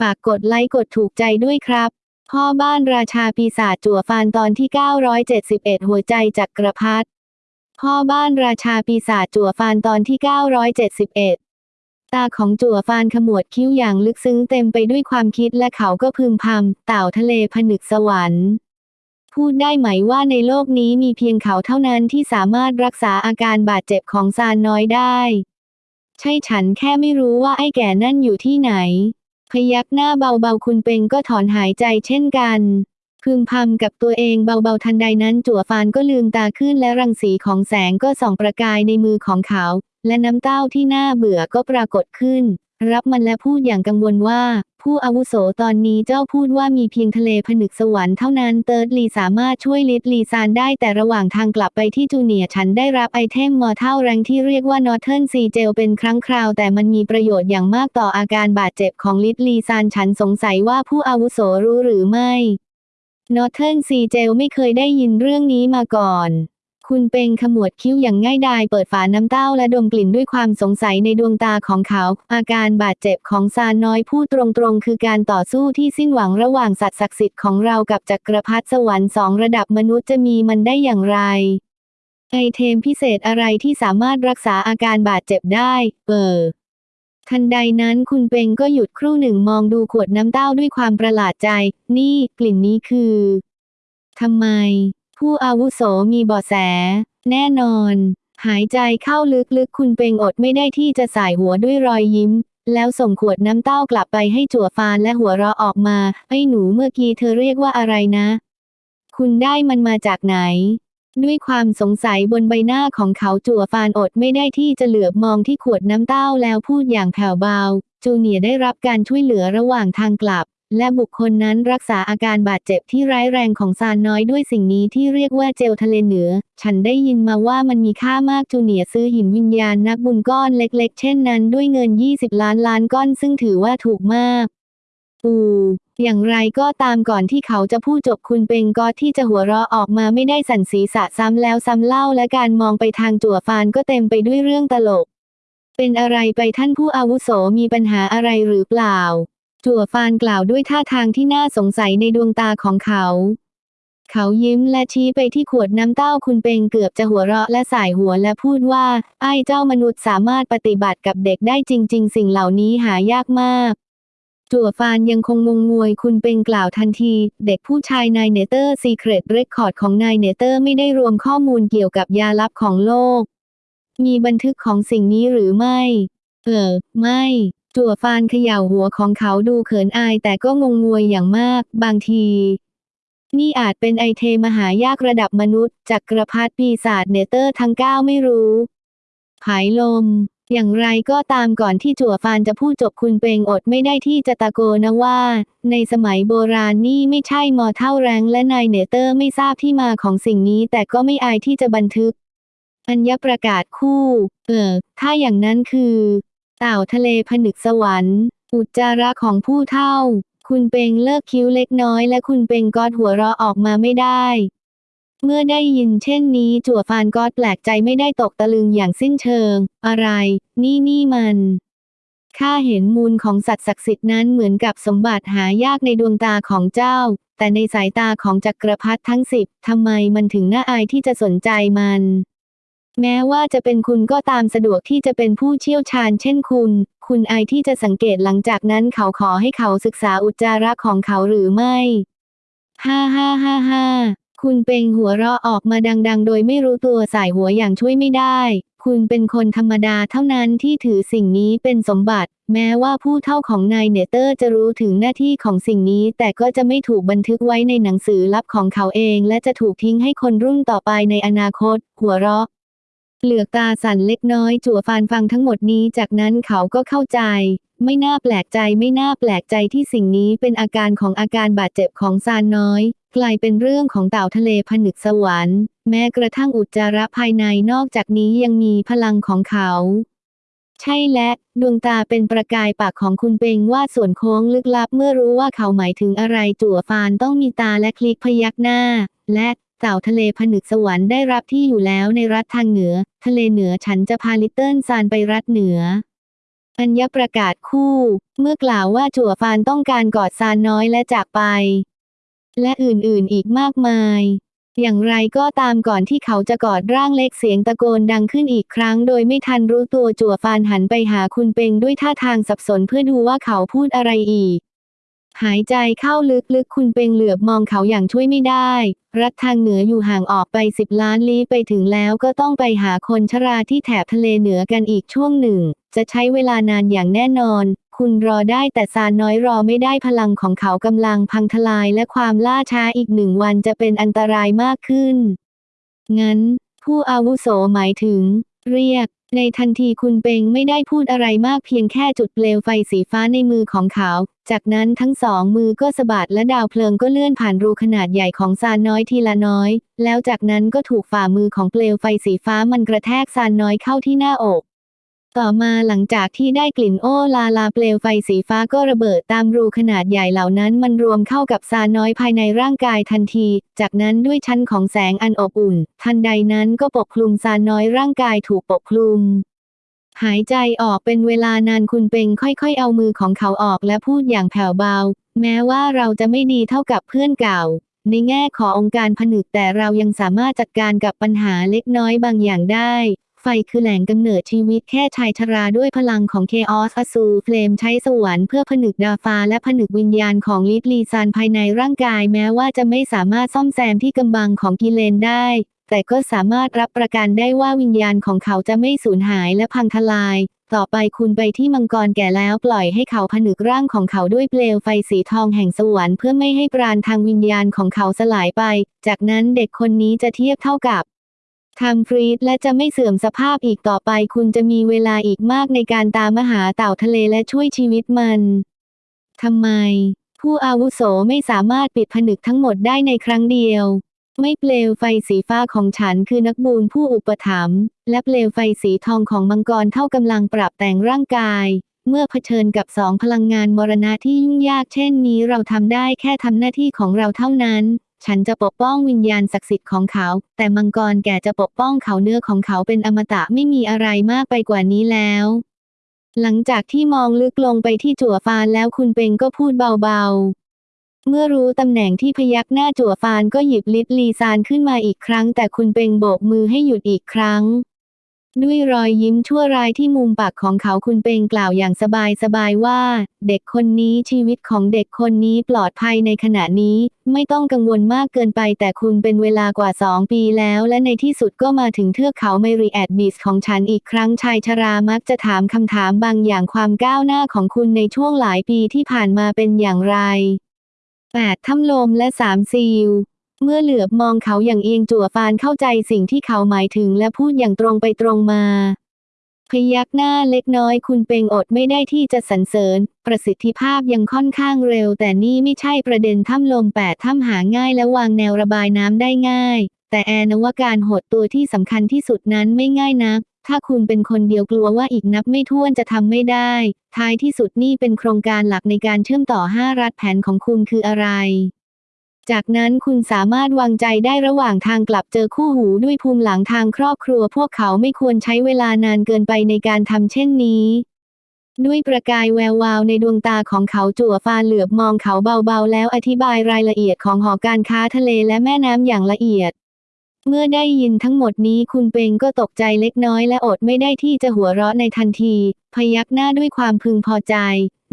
ฝากกดไลค์กดถูกใจด้วยครับ พ่อบ้านราชาปีศาจจั่วฟานตอนที่ 971 หัวใจจักรพรรดิพ่อบ้านราชาปีศาจจั่วฟานตอนที่ 971 ตาของจั่วฟานขมวดคิ้วอย่างลึกซึ้งเต็มไปด้วยความคิดและเขาก็พึมพำเต่าทะเลผนึกสวรรค์พูดได้ไหมว่าในโลกนี้มีเพียงเขาเท่านั้นที่สามารถรักษาอาการบาดเจ็บของซานน้อยได้ ใช่ฉันแค่ไม่รู้ว่าไอ้แก่นั่นอยู่ที่ไหน พยักหน้าเบาๆคุณเปงก็ถอนหายใจเช่นกันพึมพำกับตัวเองเบาๆทันใดนั้นจั่วฟานก็ลืมตาขึ้นและรังสีของแสงก็ส่องประกายในมือของเขา และน้ำเต้าที่น่าเบื่อก็ปรากฏขึ้น รับมันและพูดอย่างกังวลว่า ผู้อาวุโสตอนนี้เจ้าพูดว่ามีเพียงทะเลผนึกสวรรค์เท่านั้นเติร์ดลีสามารถช่วย Little ซานได้แต่ระหว่างทางกลับไปที่จูเนียฉันได้รับไอเทม mortal rank ที่เรียกว่า Northern Sea Gel เป็นครั้งคราว แต่มันมีประโยชน์อย่างมากต่ออาการบาดเจ็บของ Little ซานฉันสงสัยว่าผู้อาวุโสรู้หรือไม่ Northern Sea Gel ไม่เคยได้ยินเรื่องนี้มาก่อน คุณเป็งขมวดคิ้วอย่างง่ายดายเปิดฝาน้ำเต้าและดมกลิ่นด้วยความสงสัยในดวงตาของเขา อาการบาดเจ็บของซานน้อยพูดตรงๆ คือการต่อสู้ที่สิ้นหวังระหว่างสัตว์ศักดิ์สิทธิ์ของเรากับจักรพรรดิสวรรค์สองระดับมนุษย์จะมีมันได้อย่างไร ไอเทมพิเศษอะไรที่สามารถรักษาอาการบาดเจ็บได้ เออทันใดนั้นคุณเปงก็หยุดครู่หนึ่งมองดูขวดน้ำเต้าด้วยความประหลาดใจ นี่ กลิ่นนี้คือทำไม ผู้อาวุโสมีเบาะแส แน่นอน หายใจเข้าลึกๆ คุณเปงอดไม่ได้ที่จะสายหัวด้วยรอยยิ้ม แล้วส่งขวดน้ำเต้ากลับไปให้จั่วฟานและหัวเราะออกมา ไอ้หนูเมื่อกี้เธอเรียกว่าอะไรนะ คุณได้มันมาจากไหน ด้วยความสงสัยบนใบหน้าของเขาจั่วฟานอดไม่ได้ที่จะเหลือบมองที่ขวดน้ำเต้าแล้วพูดอย่างแผ่วเบา จูเนียได้รับการช่วยเหลือระหว่างทางกลับ และบุคคลนั้นรักษาอาการบาดเจ็บที่ร้ายแรงของซานน้อยด้วยสิ่งนี้ที่เรียกว่าเจลทะเลเหนือ ฉันได้ยินมาว่ามันมีค่ามากจูเนียซื้อหินวิญญาณนักบุญก้อนเล็ก ๆ เช่นนั้นด้วยเงิน 20 ล้านล้านก้อนซึ่งถือว่าถูกมากอูอย่างไรก็ตามก่อนที่เขาจะพูดจบคุณเปงก็ที่จะหัวเราะออกมาไม่ได้สั่นศีรษะซ้ำแล้วซ้ำเล่าและการมองไปทางจั่วฟานก็เต็มไปด้วยเรื่องตลก เป็นอะไรไปท่านผู้อาวุโสมีปัญหาอะไรหรือเปล่า จั่วฟานกล่าวด้วยท่าทางที่น่าสงสัยในดวงตาของเขา เขายิ้มและชี้ไปที่ขวดน้ำเต้าคุณเปงเกือบจะหัวเราะและส่ายหัวและพูดว่า ไอ้เจ้ามนุษย์สามารถปฏิบัติกับเด็กได้จริง ๆ สิ่งเหล่านี้หายากมากจั่วฟานยังคงงงงวยคุณเป็งกล่าวทันที เด็กผู้ชาย Nine Nether Secret Record ของ Nine Nether ไม่ได้รวมข้อมูลเกี่ยวกับยาลับของโลก มีบันทึกของสิ่งนี้หรือไม่ เออ ไม่ จั่วฟานเขย่าหัวของเขาดูเขินอายแต่ก็งงงวยอย่างมาก บางที นี่อาจเป็นไอเทมหายากระดับมนุษย์จักรพรรดิปีศาจ Nether ทั้งเก้าไม่รู้ผายลม อย่างไรก็ตามก่อนที่จั่วฟานจะพูดจบคุณเปงอดไม่ได้ที่จะตะโกนนะว่า ในสมัยโบราณนี่ไม่ใช่ mortal rank และ Nine Nether ไม่ทราบที่มาของสิ่งนี้แต่ก็ไม่อายที่จะบันทึกอัญญประกาศคู่ เออ ถ้าอย่างนั้นคือ เต่าทะเลผนึกสวรรค์ อุจจาระของผู้เท่า คุณเปงเลิกคิ้วเล็กน้อยและคุณเปงกอดหัวเราะออกมาไม่ได้ เมื่อได้ยินเช่นนี้จั่วฟานกอดแปลกใจไม่ได้ตกตะลึงอย่างสิ้นเชิง อะไร นี่นี่มันข้าเห็นมูลของสัตว์ศักดิ์สิทธิ์นั้นเหมือนกับสมบัติหายากในดวงตาของเจ้า แต่ในสายตาของจักรพรรดิทั้งสิบทำไมมันถึงน่าอายที่จะสนใจมัน แม้ว่าจะเป็นคุณก็ตามสะดวกที่จะเป็นผู้เชี่ยวชาญเช่นคุณ คุณไอที่จะสังเกตหลังจากนั้นเขาขอให้เขาศึกษาอุจจาระของเขาหรือไม่ ฮ่าฮ่าฮ่าฮ่าคุณเป็งหัวเราะออกมาดัง ๆ โดยไม่รู้ตัวส่ายหัวอย่างช่วยไม่ได้ คุณเป็นคนธรรมดาเท่านั้นที่ถือสิ่งนี้เป็นสมบัติ แม้ว่าผู้เฒ่าของ Nine Nether จะรู้ถึงหน้าที่ของสิ่งนี้ แต่ก็จะไม่ถูกบันทึกไว้ในหนังสือลับของเขาเอง และจะถูกทิ้งให้คนรุ่นต่อไปในอนาคต หัวเราะ เหลือกตาสั่นเล็กน้อยจั่วฟานฟังทั้งหมดนี้ จากนั้นเขาก็เข้าใจ ไม่น่าแปลกใจไม่น่าแปลกใจที่สิ่งนี้เป็นอาการของอาการบาดเจ็บของซานน้อย กลายเป็นเรื่องของเต่าทะเลผนึกสวรรค์ แม้กระทั่งอุจจาระภายในนอกจากนี้ยังมีพลังของเขา ใช่และดวงตาเป็นประกายปากของคุณเปงว่าส่วนโค้งลึกลับเมื่อรู้ว่าเขาหมายถึงอะไรจั่วฟานต้องมีตาและคลิกพยักหน้า และ เต่าทะเลผนึกสวรรค์ได้รับที่อยู่แล้วในรัฐทางเหนือ ทะเลเหนือฉันจะพาลิตเติ้ลซานไปรัฐเหนือ อัญญประกาศคู่ เมื่อกล่าวว่าจั่วฟานต้องการกอดซานน้อยและจากไป และอื่นๆอีกมากมาย อย่างไรก็ตามก่อนที่เขาจะกอดร่างเล็กเสียงตะโกนดังขึ้นอีกครั้ง โดยไม่ทันรู้ตัวจั่วฟานหันไปหาคุณเปงด้วยท่าทางสับสนเพื่อดูว่าเขาพูดอะไรอีก หายใจเข้าลึกๆ คุณเปงเหลือบมองเขาอย่างช่วยไม่ได้ รัฐทางเหนืออยู่ห่างออกไปสิบล้านลี้ไปถึงแล้วก็ต้องไปหาคนชราที่แถบทะเลเหนือกันอีกช่วงหนึ่ง จะใช้เวลานานอย่างแน่นอน คุณรอได้แต่ซานน้อยรอไม่ได้พลังของเขากำลังพังทลายและความล่าช้าอีกหนึ่งวันจะเป็นอันตรายมากขึ้น งั้น ผู้อาวุโสหมายถึง เรียก ในทันทีคุณเปงไม่ได้พูดอะไรมากเพียงแค่จุดเปลวไฟสีฟ้าในมือของเขา จากนั้นทั้งสองมือก็สะบัดและดาวเพลิงก็เลื่อนผ่านรูขนาดใหญ่ของซานน้อยทีละน้อย แล้วจากนั้นก็ถูกฝ่ามือของเปลวไฟสีฟ้ามันกระแทกซานน้อยเข้าที่หน้าอก ต่อมาหลังจากที่ได้กลิ่นโอลาลาเปลวไฟสีฟ้าก็ระเบิดตามรูขนาดใหญ่เหล่านั้นมันรวมเข้ากับซาน้อยภายในร่างกายทันที จากนั้นด้วยชั้นของแสงอันอบอุ่น ทันใดนั้นก็ปกคลุมซาน้อยร่างกายถูกปกคลุม หายใจออกเป็นเวลานานคุณเปงค่อยๆ เอามือของเขาออกและพูดอย่างแผ่วเบา แม้ว่าเราจะไม่ดีเท่ากับเพื่อนเก่า ในแง่ขององค์การผนึกแต่เรายังสามารถจัดการกับปัญหาเล็กน้อยบางอย่างได้ ไฟคือแหล่งกำเนิดชีวิตแค่ชายชราด้วยพลังของ Chaos Azure Flame ใช้สวรรค์เพื่อผนึกดาฟ้าและผนึกวิญญาณของ Little ซานภายในร่างกายแม้ว่าจะไม่สามารถซ่อมแซมที่กำบังของกิเลนได้ แต่ก็สามารถรับประกันได้ว่าวิญญาณของเขาจะไม่สูญหายและพังทลาย ต่อไปคุณไปที่มังกรแก่แล้วปล่อยให้เขาผนึกร่างของเขาด้วยเปลวไฟสีทองแห่งสวรรค์เพื่อไม่ให้ปราณทางวิญญาณของเขาสลายไป จากนั้นเด็กคนนี้จะเทียบเท่ากับ ทำฟรีดและจะไม่เสื่อมสภาพอีกต่อไปคุณจะมีเวลาอีกมากในการตามหาเต่าทะเลและช่วยชีวิตมันทำไม ผู้อาวุโสไม่สามารถปิดผนึกทั้งหมดได้ในครั้งเดียว ไม่เปลวไฟสีฟ้าของฉันคือนักบูญผู้อุปถัมภ์และเปลวไฟสีทองของมังกรเท่ากำลังปรับแต่งร่างกายเมื่อเผชิญกับสองพลังงานมรณะที่ยุ่งยากเช่นนี้เราทำได้แค่ทำหน้าที่ของเราเท่านั้น ฉันจะปกป้องวิญญาณศักดิ์สิทธิ์ของเขา แต่มังกรแก่จะปกป้องเขาเนื้อของเขาเป็นอมตะไม่มีอะไรมากไปกว่านี้แล้ว หลังจากที่มองลึกลงไปที่จั่วฟานแล้วคุณเปงก็พูดเบาๆ เมื่อรู้ตำแหน่งที่พยักหน้าจั่วฟานก็หยิบ Little ซานขึ้นมาอีกครั้ง แต่คุณเปงโบกมือให้หยุดอีกครั้ง ด้วยรอยยิ้มชั่วร้ายที่มุมปากของเขาคุณเปงกล่าวอย่างสบายสบายว่า เด็กคนนี้ชีวิตของเด็กคนนี้ปลอดภัยในขณะนี้ ไม่ต้องกังวลมากเกินไปแต่คุณเป็นเวลากว่าสองปีแล้ว และในที่สุดก็มาถึงเทือกเขา Myriad Beast ของฉันอีกครั้งชายชรามักจะถามคำถามบางอย่างความก้าวหน้าของคุณในช่วงหลายปีที่ผ่านมาเป็นอย่างไร 8. ถ้ำลมและสามซีล เมื่อเหลือบมองเขาอย่างเอียงจั่วฟานเข้าใจสิ่งที่เขาหมายถึงและพูดอย่างตรงไปตรงมา พยักหน้าเล็กน้อยคุณเปงอดไม่ได้ที่จะสรรเสริญ ประสิทธิภาพยังค่อนข้างเร็ว แต่นี่ไม่ใช่ประเด็นถ้ำลมแปดถ้ำหาง่ายและวางแนวระบายน้ำได้ง่าย แต่แอนว่าการหดตัวที่สำคัญที่สุดนั้นไม่ง่ายนักถ้าคุณเป็นคนเดียวกลัวว่าอีกนับไม่ถ้วนจะทำไม่ได้ ท้ายที่สุดนี่เป็นโครงการหลักในการเชื่อมต่อ 5 รัฐแผนของคุณคืออะไร จากนั้นคุณสามารถวางใจได้ระหว่างทางกลับเจอคู่หูด้วยภูมิหลังทางครอบครัว พวกเขาไม่ควรใช้เวลานานเกินไปในการทำเช่นนี้ ด้วยประกายแวววาวในดวงตาของเขาจั่วฟานเหลือบมองเขาเบาๆ แล้วอธิบายรายละเอียดของหอการค้าทะเลและแม่น้ำอย่างละเอียดเมื่อได้ยินทั้งหมดนี้คุณเปงก็ตกใจเล็กน้อยและอดไม่ได้ที่จะหัวเราะในทันที พยักหน้าด้วยความพึงพอใจ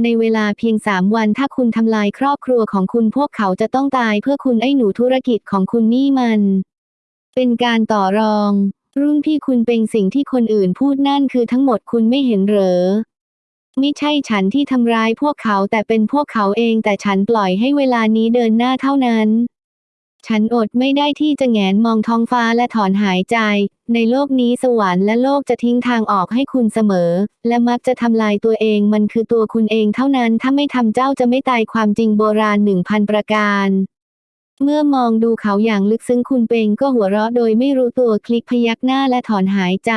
ในเวลาเพียงสามวันถ้าคุณทำลายครอบครัวของคุณพวกเขาจะต้องตายเพื่อคุณไอ้หนูธุรกิจของคุณนี่มัน เป็นการต่อรอง รุ่นพี่คุณเป็นสิ่งที่คนอื่นพูดนั่นคือทั้งหมดคุณไม่เห็นเหรอไม่ใช่ฉันที่ทำร้ายพวกเขาแต่เป็นพวกเขาเองแต่ฉันปล่อยให้เวลานี้เดินหน้าเท่านั้น ฉันอดไม่ได้ที่จะแงนมองท้องฟ้าและถอนหายใจ ในโลกนี้สวรรค์และโลกจะทิ้งทางออกให้คุณเสมอ และมักจะทำลายตัวเองมันคือตัวคุณเองเท่านั้น ถ้าไม่ทำเจ้าจะไม่ตายความจริงโบราณหนึ่งพันประการเมื่อมองดูเขาอย่างลึกซึ้งคุณเปงก็หัวเราะโดยไม่รู้ตัวคลิกพยักหน้าและถอนหายใจ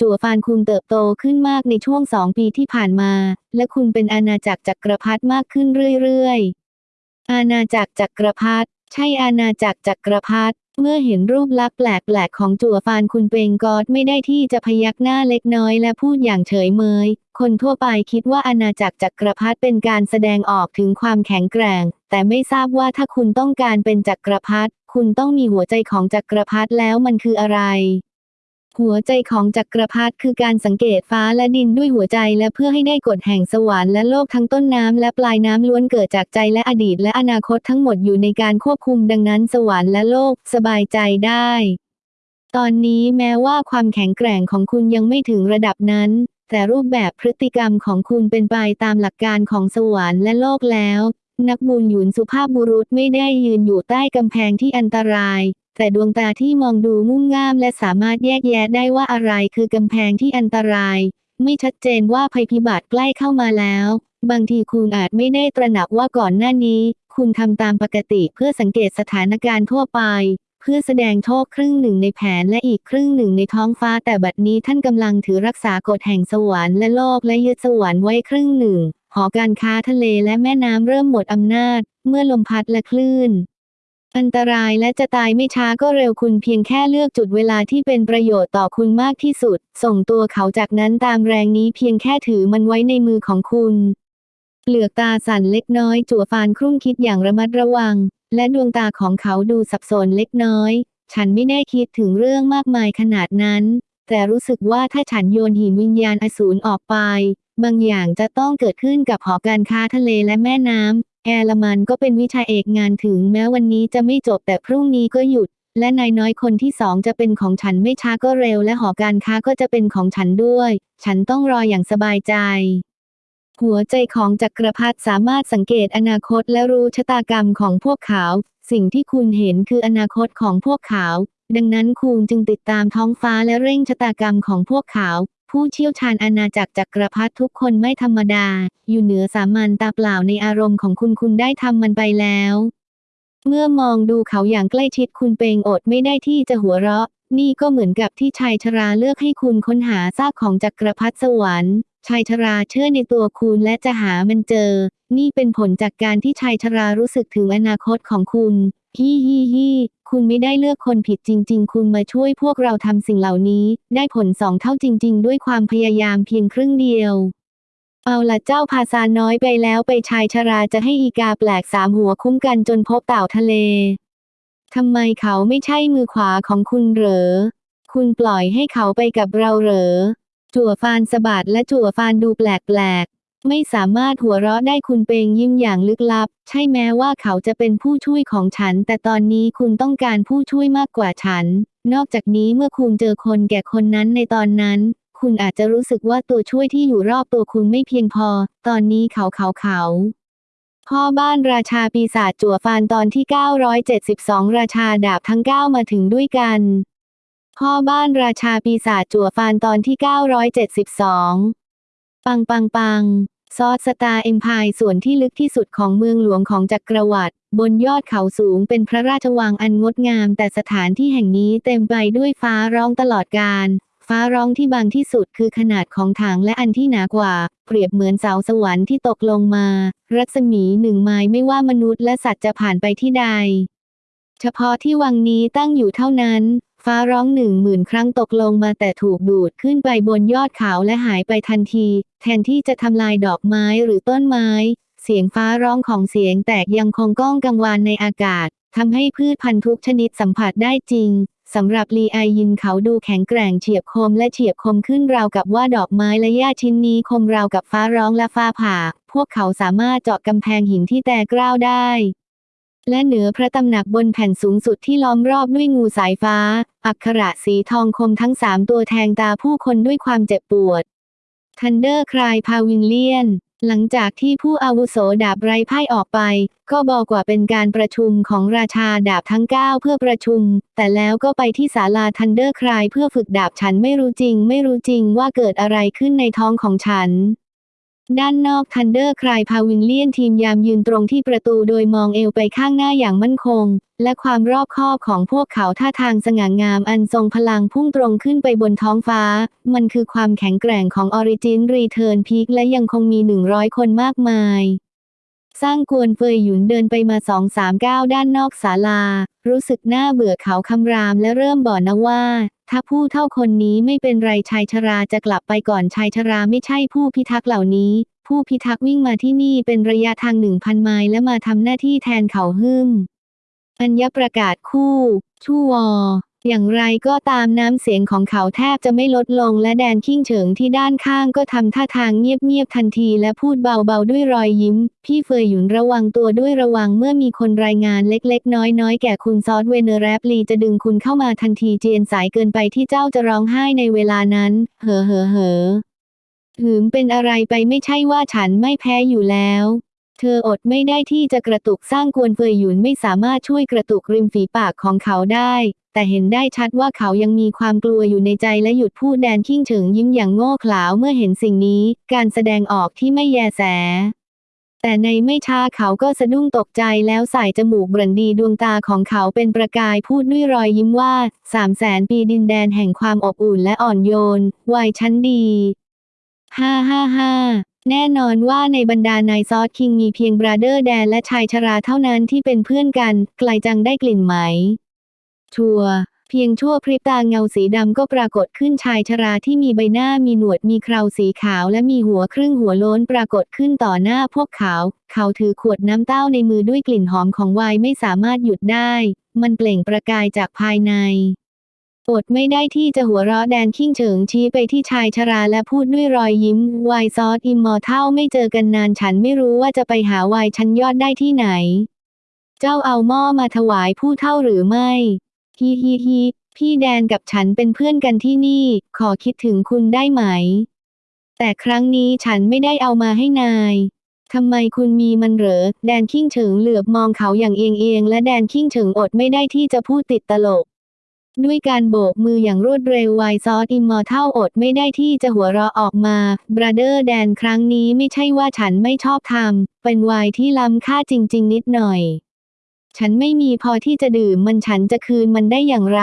จั่วฟานคุณเติบโตขึ้นมากในช่วงสองปีที่ผ่านมา และคุณเป็นอาณาจักรจักรพรรดิมากขึ้นเรื่อยๆ อาณาจักรจักรพรรดิ ใช่อาณาจักรจักรพรรดิเมื่อเห็นรูปลักษณ์แปลกๆของจั่วฟานคุณเปงกอดไม่ได้ที่จะพยักหน้าเล็กน้อยและพูดอย่างเฉยเมย คนทั่วไปคิดว่าอาณาจักรจักรพรรดิเป็นการแสดงออกถึงความแข็งแกร่ง แต่ไม่ทราบว่าถ้าคุณต้องการเป็นจักรพรรดิคุณต้องมีหัวใจของจักรพรรดิแล้วมันคืออะไร หัวใจของจักรพรรดิคือการสังเกตฟ้าและดินด้วยหัวใจและเพื่อให้ได้กฎแห่งสวรรค์และโลกทั้งต้นน้ำและปลายน้ำล้วนเกิดจากใจและอดีตและอนาคตทั้งหมดอยู่ในการควบคุมดังนั้นสวรรค์และโลกสบายใจได้ ตอนนี้แม้ว่าความแข็งแกร่งของคุณยังไม่ถึงระดับนั้น แต่รูปแบบพฤติกรรมของคุณเป็นไปตามหลักการของสวรรค์และโลกแล้ว นักบุญหยุนสุภาพบุรุษไม่ได้ยืนอยู่ใต้กำแพงที่อันตราย แต่ดวงตาที่มองดูงุ่มง่ามและสามารถแยกแยะได้ว่าอะไรคือกำแพงที่อันตราย ไม่ชัดเจนว่าภัยพิบัติใกล้เข้ามาแล้ว บางทีคุณอาจไม่ได้ตระหนักว่าก่อนหน้านี้ คุณทำตามปกติเพื่อสังเกตสถานการณ์ทั่วไป เพื่อแสดงโชคครึ่งหนึ่งในแผนและอีกครึ่งหนึ่งในท้องฟ้าแต่บัดนี้ท่านกำลังถือรักษากฎแห่งสวรรค์และโลกและยึดสวรรค์ไว้ครึ่งหนึ่งหอการค้าทะเลและแม่น้ำเริ่มหมดอำนาจ เมื่อลมพัดและคลื่น อันตรายและจะตายไม่ช้าก็เร็วคุณเพียงแค่เลือกจุดเวลาที่เป็นประโยชน์ต่อคุณมากที่สุด ส่งตัวเขาจากนั้นตามแรงนี้เพียงแค่ถือมันไว้ในมือของคุณเปลือกตาสั่นเล็กน้อย จั่วฟานครุ่นคิดอย่างระมัดระวัง และดวงตาของเขาดูสับสนเล็กน้อย ฉันไม่ได้คิดถึงเรื่องมากมายขนาดนั้น แต่รู้สึกว่าถ้าฉันโยนหินวิญญาณอสูรออกไป บางอย่างจะต้องเกิดขึ้นกับหอการค้าทะเลและแม่น้ำ แอร์ลมันก็เป็นวิชาเอกงานถึงแม้วันนี้จะไม่จบแต่พรุ่งนี้ก็หยุด และนายน้อยคนที่สองจะเป็นของฉันไม่ช้าก็เร็ว และหอการค้าก็จะเป็นของฉันด้วย ฉันต้องรออย่างสบายใจ หัวใจของจักรพรรดิสามารถสังเกตอนาคตและรู้ชะตากรรมของพวกเขา สิ่งที่คุณเห็นคืออนาคตของพวกเขา ดังนั้นคุณจึงติดตามท้องฟ้าและเร่งชะตากรรมของพวกเขา ผู้เชี่ยวชาญอาณาจักรจักรพรรดิทุกคนไม่ธรรมดา อยู่เหนือสามัญตาเปล่าในอารมณ์ของคุณคุณได้ทำมันไปแล้ว เมื่อมองดูเขาอย่างใกล้ชิดคุณเปงอดไม่ได้ที่จะหัวเราะ นี่ก็เหมือนกับที่ชายชราเลือกให้คุณค้นหาซากของจักรพรรดิสวรรค์ชายชราเชื่อในตัวคุณและจะหามันเจอ นี่เป็นผลจากการที่ชายชรารู้สึกถึงอนาคตของคุณ ฮิฮิฮิคุณไม่ได้เลือกคนผิดจริง ๆ คุณมาช่วยพวกเราทำสิ่งเหล่านี้ ได้ผลสองเท่าจริง ๆ ด้วยความพยายามเพียงครึ่งเดียว เอาละเจ้าพาซาน้อยไปแล้วไปชายชราจะให้อีกาแปลกสามหัวคุ้มกันจนพบเต่าทะเลทำไมเขาไม่ใช่มือขวาของคุณเหรอ คุณปล่อยให้เขาไปกับเราเหรอ จั่วฟานสะบัดและจั่วฟานดูแปลกๆ ไม่สามารถหัวเราะได้คุณเปงยิ้มอย่างลึกลับ ใช่แม้ว่าเขาจะเป็นผู้ช่วยของฉัน แต่ตอนนี้คุณต้องการผู้ช่วยมากกว่าฉัน นอกจากนี้เมื่อคุณเจอคนแก่คนนั้นในตอนนั้น คุณอาจจะรู้สึกว่าตัวช่วยที่อยู่รอบตัวคุณไม่เพียงพอ ตอนนี้เขาเขาเขาพ่อบ้านราชาปีศาจจั่วฟานตอนที่ 972 ราชาดาบทั้ง 9 มาถึงด้วยกัน พ่อบ้านราชาปีศาจจั่วฟานตอนที่ 972 ปังปังปัง ซอสสตาเอ็มพายส่วนที่ลึกที่สุดของเมืองหลวงของจักรวรรดิบนยอดเขาสูงเป็นพระราชวังอันงดงาม แต่สถานที่แห่งนี้เต็มไปด้วยฟ้าร้องตลอดกาลฟ้าร้องที่บางที่สุดคือขนาดของถังและอันที่หนากว่า เปรียบเหมือนเสาสวรรค์ที่ตกลงมา รัศมีหนึ่งไม้ไม่ว่ามนุษย์และสัตว์จะผ่านไปที่ใด เฉพาะที่วังนี้ตั้งอยู่เท่านั้น ฟ้าร้องหนึ่งหมื่นครั้งตกลงมาแต่ถูกดูดขึ้นไปบนยอดเขาและหายไปทันที แทนที่จะทำลายดอกไม้หรือต้นไม้ เสียงฟ้าร้องของเสียงแตกยังคงก้องกังวานในอากาศทำให้พืชพันธุ์ทุกชนิดสัมผัสได้จริงสำหรับลีไอยินเขาดูแข็งแกร่งเฉียบคมและเฉียบคมขึ้นราวกับว่าดอกไม้และหญ้าชิ้นนี้คมราวกับฟ้าร้องและฟ้าผ่า พวกเขาสามารถเจาะกำแพงหินที่แตกร้าวได้ และเหนือพระตำหนักบนแผ่นสูงสุดที่ล้อมรอบด้วยงูสายฟ้า อักขระสีทองคมทั้งสามตัวแทงตาผู้คนด้วยความเจ็บปวด Thundercry Pavilion หลังจากที่ผู้อาวุโสดาบไร้พ่ายออกไป ก็บอกว่าเป็นการประชุมของราชาดาบทั้ง 9 เพื่อประชุม แต่แล้วก็ไปที่ศาลา Thundercry เพื่อฝึกดาบฉันไม่รู้จริง ไม่รู้จริงว่าเกิดอะไรขึ้นในท้องของฉัน ด้านนอก Thundercry Pavilion ทีมยามยืนตรงที่ประตูโดยมองเอวไปข้างหน้าอย่างมั่นคง และความรอบคอบของพวกเขาท่าทางสง่างามอันทรงพลังพุ่งตรงขึ้นไปบนท้องฟ้า มันคือความแข็งแกร่งของ Origin Return Peak และยังคงมี 100 คนมากมาย ซ่างกวนเฟยหยุนเดินไปมาสองสามก้าวด้านนอกศาลา รู้สึกน่าเบื่อเขาคำรามและเริ่มบ่นนะว่า ถ้าผู้เฒ่าคนนี้ไม่เป็นไรชายชราจะกลับไปก่อนชายชราไม่ใช่ผู้พิทักษ์เหล่านี้ ผู้พิทักษ์วิ่งมาที่นี่เป็นระยะทางหนึ่งพันไมล์และมาทำหน้าที่แทนเขาหึ่มอัญประกาศคู่ ชู่วอ อย่างไรก็ตามน้ำเสียงของเขาแทบจะไม่ลดลงและแดนขิ้งเฉิงที่ด้านข้างก็ทำท่าทางเงียบๆทันทีและพูดเบาๆด้วยรอยยิ้ม พี่เฟยหยุนระวังตัวด้วยระวังเมื่อมีคนรายงานเล็กๆ น้อยๆ แก่คุณ Sword Venerable จะดึงคุณเข้ามาทันทีเจียนสายเกินไปที่เจ้าจะร้องไห้ในเวลานั้น เหอเหอเหอหืมเป็นอะไรไปไม่ใช่ว่าฉันไม่แพ้อยู่แล้วเธออดไม่ได้ที่จะกระตุกสร้างกวนเฟยหยุนไม่สามารถช่วยกระตุกริมฝีปากของเขาได้ แต่เห็นได้ชัดว่าเขายังมีความกลัวอยู่ในใจและหยุดพูดแดนขิ้งเฉิงยิ้มอย่างโง่เขลาเมื่อเห็นสิ่งนี้ การแสดงออกที่ไม่แยแส แต่ในไม่ช้าเขาก็สะดุ้งตกใจแล้วใส่จมูกบรันดีดวงตาของเขาเป็นประกายพูดด้วยรอยยิ้มว่าสามแสนปีดินแดนแห่งความอบอุ่นและอ่อนโยนไวน์ชั้นดีฮ่าฮ่าฮ่าแน่นอนว่าในบรรดา Nine Sword King มีเพียง Brother แดนและชายชราเท่านั้นที่เป็นเพื่อนกัน ไกลจังได้กลิ่นไหม ชัวเพียงชั่วพริบตาเงาสีดำก็ปรากฏขึ้นชายชราที่มีใบหน้ามีหนวดมีเคราสีขาวและมีหัวครึ่งหัวโล้นปรากฏขึ้นต่อหน้าพวกเขา เขาถือขวดน้ำเต้าในมือด้วยกลิ่นหอมของไวน์ไม่สามารถหยุดได้ มันเปล่งประกายจากภายในอดไม่ได้ที่จะหัวเราะแดนขิ้งเฉิงชี้ไปที่ชายชราและพูดด้วยรอยยิ้ม Wine Sword Immortal ไม่เจอกันนานฉันไม่รู้ว่าจะไปหาไวน์ชั้นยอดได้ที่ไหน เจ้าเอาหม้อมาถวายผู้เฒ่าหรือไม่ ฮิฮิฮิพี่แดนกับฉันเป็นเพื่อนกันที่นี่ ขอคิดถึงคุณได้ไหม แต่ครั้งนี้ฉันไม่ได้เอามาให้นายทำไมคุณมีมันเหรอ แดนขิ้งเฉิงเหลือบมองเขาอย่างเอียงเอียงและแดนขิ้งเฉิงอดไม่ได้ที่จะพูดติดตลก ด้วยการโบกมืออย่างรวดเร็ว Wine Sword Immortal อดไม่ได้ที่จะหัวเราะออกมา Brother แดนครั้งนี้ไม่ใช่ว่าฉันไม่ชอบทำ เป็นไวน์ที่ล้ำค่าจริง ๆ นิดหน่อย ฉันไม่มีพอที่จะดื่มมันฉันจะคืนมันได้อย่างไร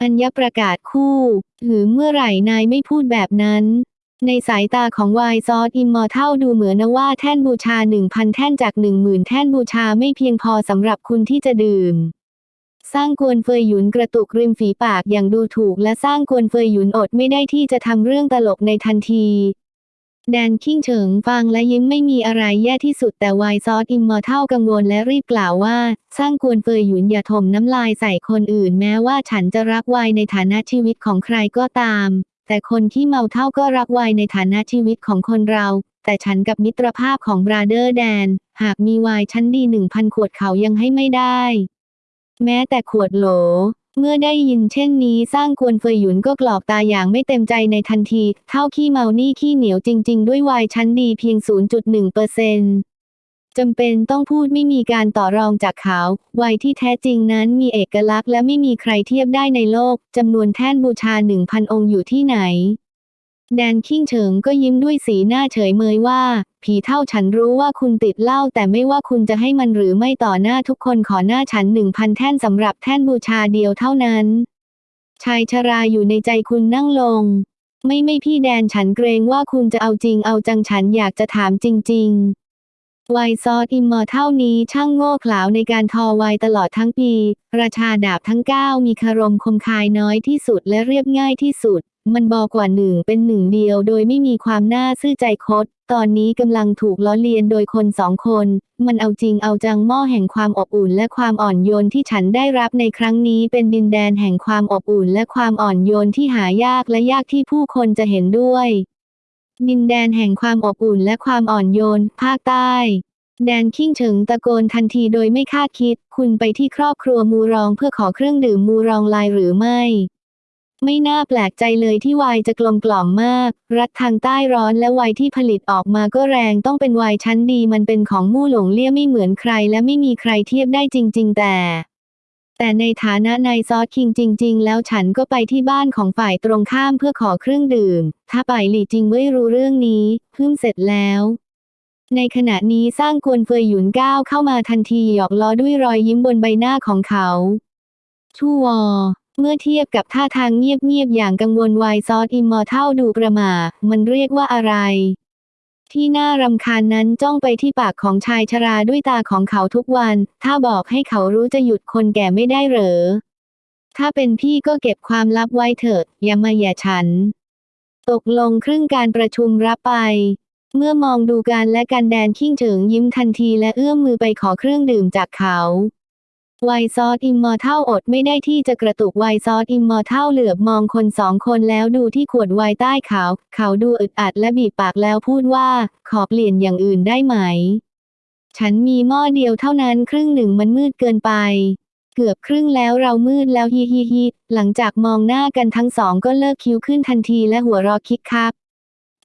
อัญประกาศคู่หรือเมื่อไหร่นายไม่พูดแบบนั้น ในสายตาของ Wine Sword Immortal ดูเหมือนว่าแท่นบูชา1,000แท่นจาก10,000แท่นบูชาไม่เพียงพอสำหรับคุณที่จะดื่มซ่างกวนเฟยหยุนกระตุกริมฝีปากอย่างดูถูกและซ่างกวนเฟยหยุนอดไม่ได้ที่จะทำเรื่องตลกในทันที แดนคิงเฉิงฟังและยิ้มไม่มีอะไรแย่ที่สุดแต่ Wine Sword Immortal กังวลและรีบกล่าวว่า ซ่างกวนเฟยหยุนอย่าถมน้ำลายใส่คนอื่นแม้ว่าฉันจะรักไวน์ในฐานะชีวิตของใครก็ตาม แต่คนที่เมาเหล้าก็รักไวน์ในฐานะชีวิตของคนเรา แต่ฉันกับมิตรภาพของ Brother แดน หากมีวายชั้นดีหนึ่งพันขวดเขายังให้ไม่ได้ แม้แต่ขวดโหล เมื่อได้ยินเช่นนี้สร้างกวนเฟยหยุนก็กรอกตาอย่างไม่เต็มใจในทันที เท่าขี้เมานี่ขี้เหนียวจริง ๆ ด้วยวายชั้นดีเพียง 0.1เปอร์เซนจำเป็นต้องพูดไม่มีการต่อรองจากเขาวัยที่แท้จริงนั้นมีเอกลักษณ์และไม่มีใครเทียบได้ในโลกจำนวนแท่นบูชา 1,000 องค์อยู่ที่ไหน แดนคิงเฉิงก็ยิ้มด้วยสีหน้าเฉยเมยว่า ผีเท่าฉันรู้ว่าคุณติดเหล้าแต่ไม่ว่าคุณจะให้มันหรือไม่ต่อหน้าทุกคนขอหน้าฉันหนึ่งพันแท่นสำหรับแท่นบูชาเดียวเท่านั้น ชายชราอยู่ในใจคุณนั่งลง ไม่ไม่พี่แดนฉันเกรงว่าคุณจะเอาจริงเอาจังฉันอยากจะถามจริงๆไวซอสอิมมอร์เท่านี้ช่างโง่เขลาในการทอไวตลอดทั้งปี ราชาดาบทั้ง 9 มีคารมคมคายน้อยที่สุดและเรียบง่ายที่สุด มันบอกว่าหนึ่งเป็นหนึ่งเดียวโดยไม่มีความน่าซื่อใจคด ตอนนี้กำลังถูกล้อเลียนโดยคนสองคน มันเอาจริงเอาจังหม้อแห่งความอบอุ่นและความอ่อนโยนที่ฉันได้รับในครั้งนี้เป็นดินแดนแห่งความอบอุ่นและความอ่อนโยนที่หายากและยากที่ผู้คนจะเห็นด้วย ดินแดนแห่งความอบอุ่นและความอ่อนโยน ภาคใต้แดนขิ้งเฉิงตะโกนทันทีโดยไม่คาดคิด คุณไปที่ครอบครัวมูรองเพื่อขอเครื่องดื่มมูรองลายหรือไม่ ไม่น่าแปลกใจเลยที่ไวน์จะกลมกล่อมมาก รัฐทางใต้ร้อนและไวน์ที่ผลิตออกมาก็แรงต้องเป็นไวน์ชั้นดีมันเป็นของมู่หลงเลี่ยไม่เหมือนใครและไม่มีใครเทียบได้จริง ๆ แต่ แต่ในฐานะนายซอสคิงจริง ๆ แล้วฉันก็ไปที่บ้านของฝ่ายตรงข้ามเพื่อขอเครื่องดื่ม ถ้าไปหลี่จริงไม่รู้เรื่องนี้เพิ่งเสร็จแล้วในขณะนี้สร้างกวนเฟยหยุนก้าวเข้ามาทันทีหยอกล้อด้วยรอยยิ้มบนใบหน้าของเขา ชู่วอ เมื่อเทียบกับท่าทางเงียบๆอย่างกังวลวายซอสอิมมอร์เท่าดูประหมา มันเรียกว่าอะไร ที่น่ารำคาญนั้นจ้องไปที่ปากของชายชราด้วยตาของเขาทุกวัน ถ้าบอกให้เขารู้จะหยุดคนแก่ไม่ได้เหรอ ถ้าเป็นพี่ก็เก็บความลับไว้เถิด อย่ามาแย่ฉัน ตกลงครึ่งการประชุมรับไปเมื่อมองดูการและกันแดนขิ้งเฉิงยิ้มทันทีและเอื้อมมือไปขอเครื่องดื่มจากเขา Wine Sword Immortal อดไม่ได้ที่จะกระตุก Wine Sword Immortal เหลือบมองคนสองคนแล้วดูที่ขวดไวน์ใต้เขา เขาดูอึดอัดและบีบปากแล้วพูดว่า ขอเปลี่ยนอย่างอื่นได้ไหม ฉันมีหม้อเดียวเท่านั้นครึ่งหนึ่งมันมืดเกินไป เกือบครึ่งแล้วเรามืดแล้วฮิฮิฮิหลังจากมองหน้ากันทั้งสองก็เลิกคิ้วขึ้นทันทีและหัวเราะคิกคัก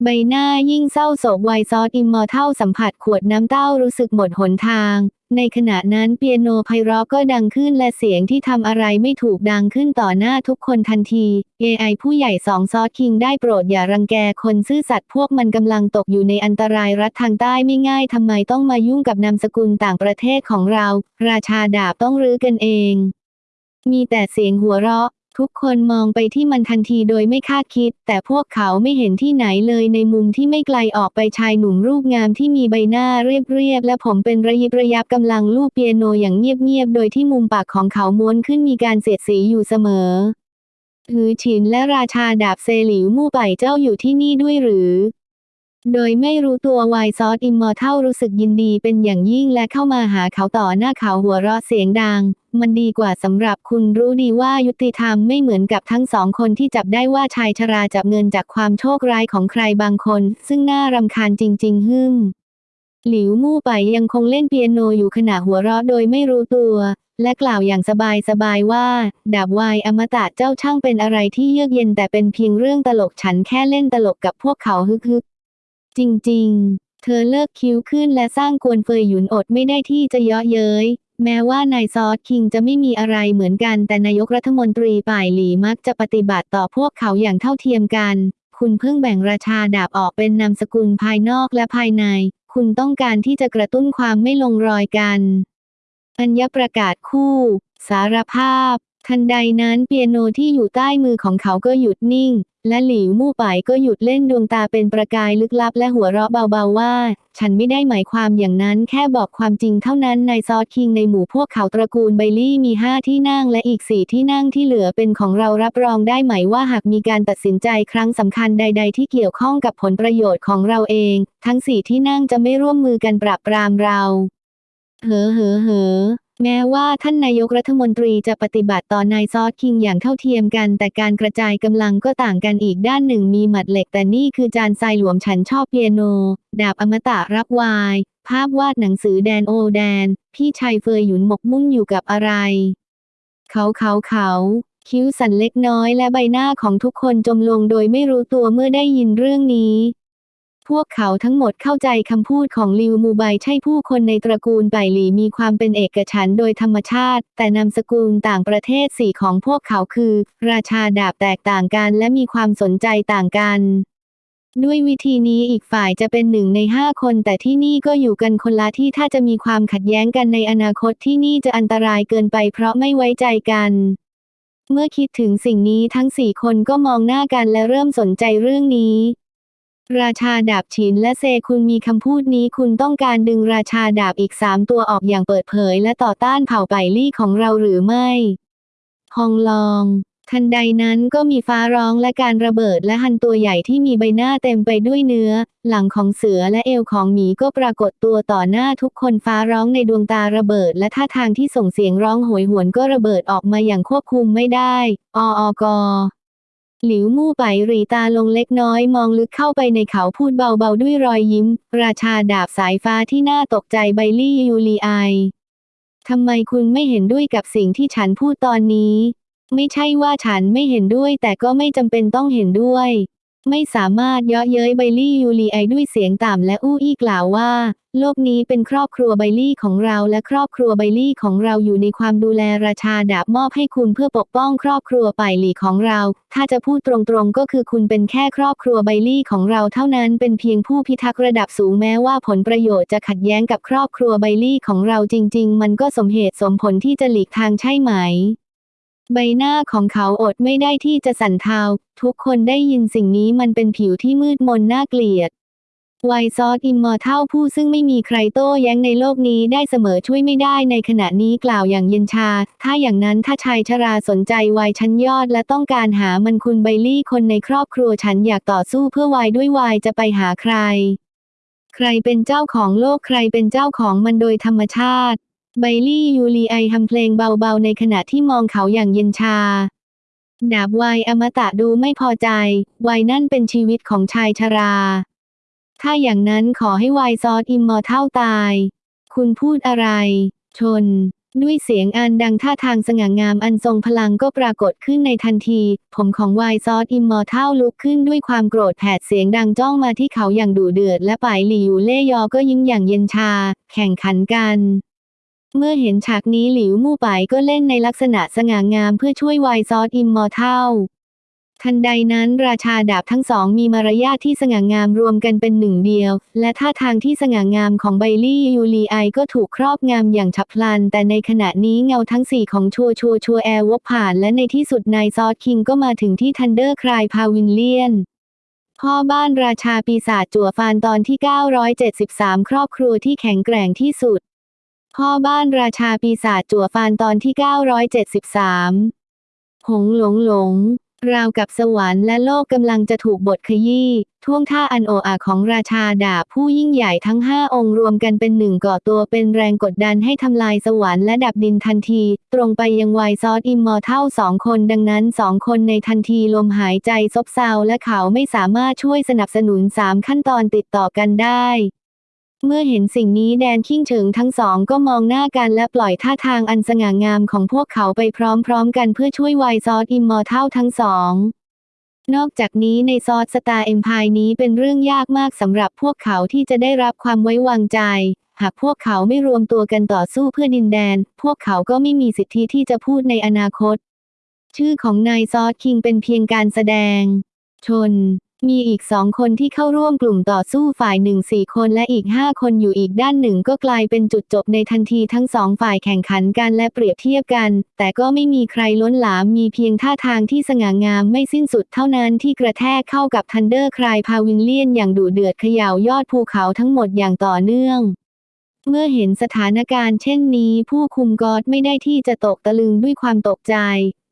ใบหน้ายิ่งเศร้าโศก Wine Sword Immortal สัมผัสขวดน้ำเต้ารู้สึกหมดหนทาง ในขณะนั้นเปียโนไพเราะก็ดังขึ้นและเสียงที่ทำอะไรไม่ถูกดังขึ้นต่อหน้าทุกคนทันที AI ผู้ใหญ่สองซอสคิงได้โปรดอย่ารังแกคนซื่อสัตย์พวกมันกำลังตกอยู่ในอันตรายรัฐทางใต้ไม่ง่ายทำไมต้องมายุ่งกับนามสกุลต่างประเทศของเรา ราชาดาบต้องรื้อกันเอง มีแต่เสียงหัวเราะ ทุกคนมองไปที่มันทันทีโดยไม่คาดคิด แต่พวกเขาไม่เห็นที่ไหนเลยในมุมที่ไม่ไกลออกไปชายหนุ่มรูปงามที่มีใบหน้าเรียบๆและผมเป็นระยิบระยับกำลังลูบเปียโนอย่างเงียบๆ โดยที่มุมปากของเขาม้วนขึ้นมีการเสียดสีอยู่เสมอหือฉินและราชาดาบเซหลิวมู่ไปเจ้าอยู่ที่นี่ด้วยหรือ โดยไม่รู้ตัวไวซอสอิมมอร์เทลรู้สึกยินดีเป็นอย่างยิ่งและเข้ามาหาเขาต่อหน้าเขาหัวเราะเสียงดัง มันดีกว่าสำหรับคุณรู้ดีว่ายุติธรรมไม่เหมือนกับทั้งสองคนที่จับได้ว่าชายชราจับเงินจากความโชคร้ายของใครบางคน ซึ่งน่ารำคาญจริง ๆ หึ่ม หลิวมู่ไปยังคงเล่นเปียโนอยู่ขณะหัวเราะโดยไม่รู้ตัว และกล่าวอย่างสบายๆว่า ดาบวายอมตะเจ้าช่างเป็นอะไรที่เยือกเย็นแต่เป็นเพียงเรื่องตลกฉันแค่เล่นตลกกับพวกเขาฮึกๆจริง ๆ เธอเลิกคิ้วขึ้นและสร้างกวนเฟยหยุนอดไม่ได้ที่จะเยาะเย้ย แม้ว่านายซอสคิงจะไม่มีอะไรเหมือนกันแต่นายกรัฐมนตรีป่ายหลีมักจะปฏิบัติต่อพวกเขาอย่างเท่าเทียมกัน คุณเพิ่งแบ่งราชาดาบออกเป็นนามสกุลภายนอกและภายใน คุณต้องการที่จะกระตุ้นความไม่ลงรอยกัน อัญญประกาศคู่ สารภาพ ทันใดนั้นเปียโนที่อยู่ใต้มือของเขาก็หยุดนิ่ง และหลิวมู่ไปก็หยุดเล่นดวงตาเป็นประกายลึกลับและหัวเราะเบาๆว่า ฉันไม่ได้หมายความอย่างนั้นแค่บอกความจริงเท่านั้นนายซอสคิงในหมู่พวกเขาตระกูลไบลี่มีห้าที่นั่งและอีกสี่ที่นั่งที่เหลือเป็นของเรารับรองได้ไหมว่าหากมีการตัดสินใจครั้งสำคัญใด ๆ ที่เกี่ยวข้องกับผลประโยชน์ของเราเอง ทั้งสี่ที่นั่งจะไม่ร่วมมือกันปราบปรามเรา เหอเหอเหอ แม้ว่าท่านนายกรัฐมนตรีจะปฏิบัติต่อนายซอสคิงอย่างเท่าเทียมกัน แต่การกระจายกำลังก็ต่างกันอีกด้านหนึ่งมีหมัดเหล็ก แต่นี่คือจานทรายหลวมฉันชอบเปียโน ดาบอมตะรับวาย ภาพวาดหนังสือแดนโอแดน พี่ชายเฟยหยุนหมกมุ่นอยู่กับอะไร เขาเขาเขาคิ้วสั่นเล็กน้อยและใบหน้าของทุกคนจมลงโดยไม่รู้ตัวเมื่อได้ยินเรื่องนี้ พวกเขาทั้งหมดเข้าใจคำพูดของลิวมูไบใช่ผู้คนในตระกูลไบหลีมีความเป็นเอกฉันโดยธรรมชาติ แต่นามสกุลต่างประเทศสี่ของพวกเขาคือ ราชาดาบแตกต่างกันและมีความสนใจต่างกัน ด้วยวิธีนี้อีกฝ่ายจะเป็นหนึ่งในห้าคน แต่ที่นี่ก็อยู่กันคนละที่ถ้าจะมีความขัดแย้งกันในอนาคตที่นี่จะอันตรายเกินไปเพราะไม่ไว้ใจกันเมื่อคิดถึงสิ่งนี้ทั้งสี่คนก็มองหน้ากันและเริ่มสนใจเรื่องนี้ ราชาดาบฉินและเซคุณมีคำพูดนี้คุณต้องการดึงราชาดาบอีกสามตัวออกอย่างเปิดเผยและต่อต้านเผ่าไปลี่ของเราหรือไม่ฮองลอง ทันใดนั้นก็มีฟ้าร้องและการระเบิดและหันตัวใหญ่ที่มีใบหน้าเต็มไปด้วยเนื้อ หลังของเสือและเอวของหมีก็ปรากฏตัวต่อหน้าทุกคนฟ้าร้องในดวงตาระเบิด และท่าทางที่ส่งเสียงร้องโหยหวนก็ระเบิดออกมาอย่างควบคุมไม่ได้ อออกอ หลิวมู่ไปรีตาลงเล็กน้อยมองลึกเข้าไปในเขาพูดเบาๆด้วยรอยยิ้ม ราชาดาบสายฟ้าที่น่าตกใจไบลี่ยูลีไอทำไมคุณไม่เห็นด้วยกับสิ่งที่ฉันพูดตอนนี้ ไม่ใช่ว่าฉันไม่เห็นด้วยแต่ก็ไม่จำเป็นต้องเห็นด้วย ไม่สามารถเยาะเย้ยไบลี่ยูลีไอด้วยเสียงต่ำและอู้อี้กล่าวว่า โลกนี้เป็นครอบครัวไบลี่ของเราและครอบครัวไบลี่ของเราอยู่ในความดูแลราชาดาบมอบให้คุณเพื่อปกป้องครอบครัวไปหลีของเรา ถ้าจะพูดตรงๆก็คือคุณเป็นแค่ครอบครัวไบลี่ของเราเท่านั้นเป็นเพียงผู้พิทักษ์ระดับสูงแม้ว่าผลประโยชน์จะขัดแย้งกับครอบครัวไบลี่ของเราจริง ๆ มันก็สมเหตุสมผลที่จะหลีกทางใช่ไหม ใบหน้าของเขาอดไม่ได้ที่จะสั่นเทา ทุกคนได้ยินสิ่งนี้มันเป็นผิวที่มืดมนน่าเกลียดไวซอสอิมมอร์เทลผู้ซึ่งไม่มีใครโต้แย้งในโลกนี้ได้เสมอช่วยไม่ได้ในขณะนี้กล่าวอย่างเย็นชา ถ้าอย่างนั้นถ้าชายชราสนใจไวน์ชั้นยอดและต้องการหามันคุณไบลี่คนในครอบครัวฉันอยากต่อสู้เพื่อไวน์ด้วยไวน์จะไปหาใคร ใครเป็นเจ้าของโลกใครเป็นเจ้าของมันโดยธรรมชาติ ไบลี่ยูรีไอทำเพลงเบาๆ ในขณะที่มองเขาอย่างเย็นชา ดาบไวน์อมตะดูไม่พอใจไวน์นั่นเป็นชีวิตของชายชรา ถ้าอย่างนั้นขอให้ Wine Sword Immortal ตาย คุณพูดอะไร ชน ด้วยเสียงอันดังท่าทางสง่างามอันทรงพลังก็ปรากฏขึ้นในทันที ผมของ Wine Sword Immortal ลุกขึ้นด้วยความโกรธแผดเสียงดังจ้องมาที่เขาอย่างดุเดือด และป่ายหลิวเล่ยอก็ยิ้มอย่างเย็นชา แข่งขันกัน เมื่อเห็นฉากนี้หลิวมู่ป่ายก็เล่นในลักษณะสง่างามเพื่อช่วย Wine Sword Immortal ทันใดนั้นราชาดาบทั้งสองมีมารยาทที่สง่างามรวมกันเป็นหนึ่งเดียว และท่าทางที่สง่างามของไบลี่ยูลีไอก็ถูกครอบงำอย่างฉับพลัน แต่ในขณะนี้เงาทั้งสี่ของชัวชัวชัวแอร์วกผ่านและในที่สุด Nine Sword King ก็มาถึงที่ Thundercry Pavilion พ่อบ้านราชาปีศาจจั่วฟานตอนที่ 973 ครอบครัวที่แข็งแกร่งที่สุด พ่อบ้านราชาปีศาจจั่วฟานตอนที่ 973 หงหลงหลง ราวกับสวรรค์และโลกกำลังจะถูกบดขยี้ ท่วงท่าอันโออาของราชาดาบผู้ยิ่งใหญ่ทั้งห้าองค์รวมกันเป็นหนึ่งก่อตัวเป็นแรงกดดันให้ทำลายสวรรค์และดับดินทันที ตรงไปยัง Wine Sword Immortal สองคนดังนั้นสองคนในทันทีลมหายใจซบเซาและเขาไม่สามารถช่วยสนับสนุนสามขั้นตอนติดต่อกันได้ เมื่อเห็นสิ่งนี้แดนขิ้งเฉิงทั้งสองก็มองหน้ากันและปล่อยท่าทางอันสง่างามของพวกเขาไปพร้อมๆกันเพื่อช่วย Wine Sword Immortal ทั้งสอง นอกจากนี้ใน Sword Star Empire นี้เป็นเรื่องยากมากสำหรับพวกเขาที่จะได้รับความไว้วางใจ หากพวกเขาไม่รวมตัวกันต่อสู้เพื่อดินแดน พวกเขาก็ไม่มีสิทธิที่จะพูดในอนาคต ชื่อของ Nine Sword King เป็นเพียงการแสดง ชน มีอีกสองคนที่เข้าร่วมกลุ่มต่อสู้ฝ่ายหนึ่งสี่คนและอีกห้าคนอยู่อีกด้านหนึ่งก็กลายเป็นจุดจบในทันทีทั้งสองฝ่ายแข่งขันกันและเปรียบเทียบกัน แต่ก็ไม่มีใครล้นหลามมีเพียงท่าทางที่สง่างามไม่สิ้นสุดเท่านั้นที่กระแทกเข้ากับ Thunder Cloud Pavilion อย่างดุเดือดเขย่ายอดภูเขาทั้งหมดอย่างต่อเนื่องเมื่อเห็นสถานการณ์เช่นนี้ ผู้คุมก็อดไม่ได้ที่จะตกตะลึงด้วยความตกใจ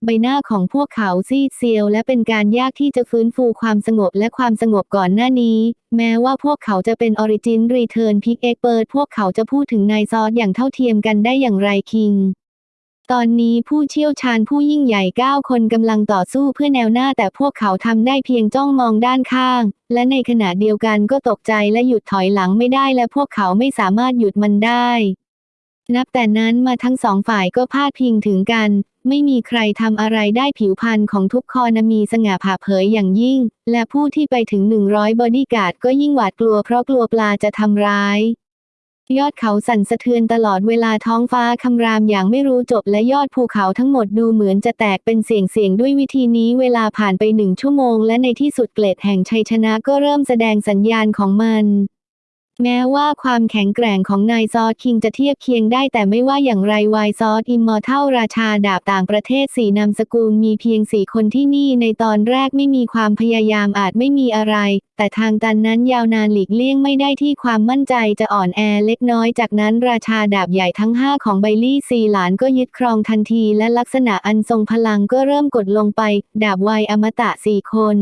ใบหน้าของพวกเขาซีดเซียวและเป็นการยากที่จะฟื้นฟูความสงบและความสงบก่อนหน้านี้ แม้ว่าพวกเขาจะเป็น Origin Return Peak Expert พวกเขาจะพูดถึง Nine Sword อย่างเท่าเทียมกันได้อย่างไร King ตอนนี้ผู้เชี่ยวชาญผู้ยิ่งใหญ่ 9 คนกำลังต่อสู้เพื่อแนวหน้าแต่พวกเขาทำได้เพียงจ้องมองด้านข้าง และในขณะเดียวกันก็ตกใจและหยุดถอยหลังไม่ได้และพวกเขาไม่สามารถหยุดมันได้ นับแต่นั้นมาทั้งสองฝ่ายก็พาดพิงถึงกัน ไม่มีใครทำอะไรได้ผิวพรรณของทุกคอนมีสง่าผ่าเผยอย่างยิ่ง และผู้ที่ไปถึง 100 บอดี้การ์ดก็ยิ่งหวาดกลัวเพราะกลัวปลาจะทำร้าย ยอดเขาสั่นสะเทือนตลอดเวลาท้องฟ้าคำรามอย่างไม่รู้จบและยอดภูเขาทั้งหมดดูเหมือนจะแตกเป็นเสียงเสียงด้วยวิธีนี้เวลาผ่านไปหนึ่งชั่วโมง และในที่สุดเกล็ดแห่งชัยชนะก็เริ่มแสดงสัญญาณของมัน แม้ว่าความแข็งแกร่งของ Nine Sword King จะเทียบเคียงได้แต่ไม่ว่าอย่างไร Wine Sword Immortal ราชาดาบต่างประเทศสี่นามสกุลมีเพียงสี่คนที่นี่ในตอนแรกไม่มีความพยายามอาจไม่มีอะไร แต่ทางตันนั้นยาวนานหลีกเลี่ยงไม่ได้ที่ความมั่นใจจะอ่อนแอเล็กน้อยจากนั้นราชาดาบใหญ่ทั้งห้าของไบลี่ซีหลานก็ยึดครองทันทีและลักษณะอันทรงพลังก็เริ่มกดลงไป ดาบวัยอมตะสี่คน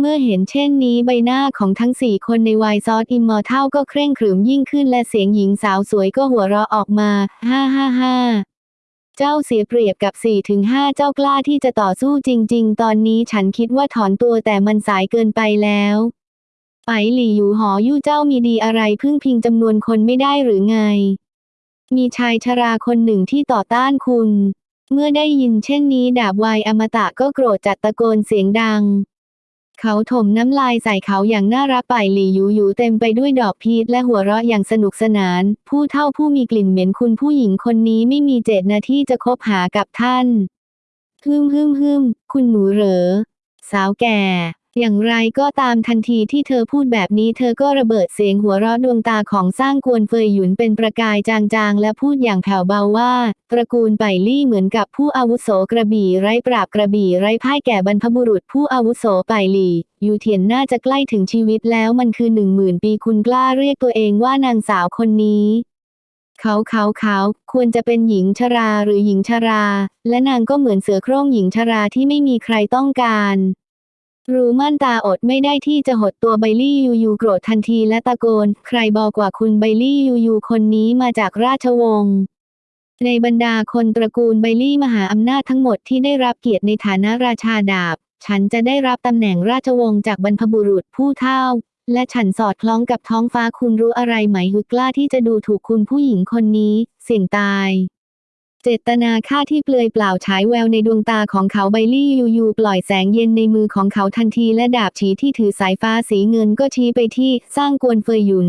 เมื่อเห็นเช่นนี้ใบหน้าของทั้งสี่คนใน Wine Sword Immortal ก็เคร่งขรึมยิ่งขึ้นและเสียงหญิงสาวสวยก็หัวเราะออกมาฮ่าฮ่าฮ่าเจ้าเสียเปรียบกับ4ี่ถึงห้าเจ้ากล้าที่จะต่อสู้จริง ๆ ตอนนี้ฉันคิดว่าถอนตัวแต่มันสายเกินไปแล้วไปหลี่อยู่หอยู่เจ้ามีดีอะไรพึ่งพิงจำนวนคนไม่ได้หรือไง มีชายชราคนหนึ่งที่ต่อต้านคุณ เมื่อได้ยินเช่นนี้ดาบวายอมตะก็โกรธจัดตะโกนเสียงดัง เขาถมน้ำลายใส่เขาอย่างน่ารักป่ายหลี่ยูยูเต็มไปด้วยดอกพีชและหัวเราะอย่างสนุกสนาน ผู้เท่าผู้มีกลิ่นเหม็นคุณผู้หญิงคนนี้ไม่มีเจตนาที่จะคบหากับท่านฮึมฮึมฮึมคุณหนูเหรอ สาวแก่ อย่างไรก็ตามทันทีที่เธอพูดแบบนี้เธอก็ระเบิดเสียงหัวเราะดวงตาของสร้างกวนเฟยหยุนเป็นประกายจางๆ และพูดอย่างแผ่วเบาว่า ตระกูลไปลี่เหมือนกับผู้อาวุโสกระบี่ไร้ปราบกระบี่ไร้พ่ายแก่บรรพบุรุษผู้อาวุโสไปลี่ยูเทียนน่าจะใกล้ถึงชีวิตแล้วมันคือหนึ่งหมื่นปีคุณกล้าเรียกตัวเองว่านางสาวคนนี้เขาเขาเขาควรจะเป็นหญิงชราหรือหญิงชรา และนางก็เหมือนเสือโคร่งหญิงชราที่ไม่มีใครต้องการ รูมั่นตาอดไม่ได้ที่จะหดตัวไบลี่ยูยูโกรธทันทีและตะโกน ใครบอกว่าคุณไบลี่ยูยูคนนี้มาจากราชวงศ์ในบรรดาคนตระกูลไบลี่มหาอำนาจทั้งหมดที่ได้รับเกียรติในฐานะราชาดาบ ฉันจะได้รับตำแหน่งราชวงศ์จากบรรพบุรุษผู้เฒ่า และฉันสอดคล้องกับท้องฟ้าคุณรู้อะไรไหมฮึกล้าที่จะดูถูกคุณผู้หญิงคนนี้ เสี่ยงตาย เจตนาฆ่าที่เปลือยเปล่าฉายแววในดวงตาของเขาไบลี่ยูยูปล่อยแสงเย็นในมือของเขาทันทีและดาบฉีที่ถือสายฟ้าสีเงินก็ชี้ไปที่สร้างกวนเฟยหยุน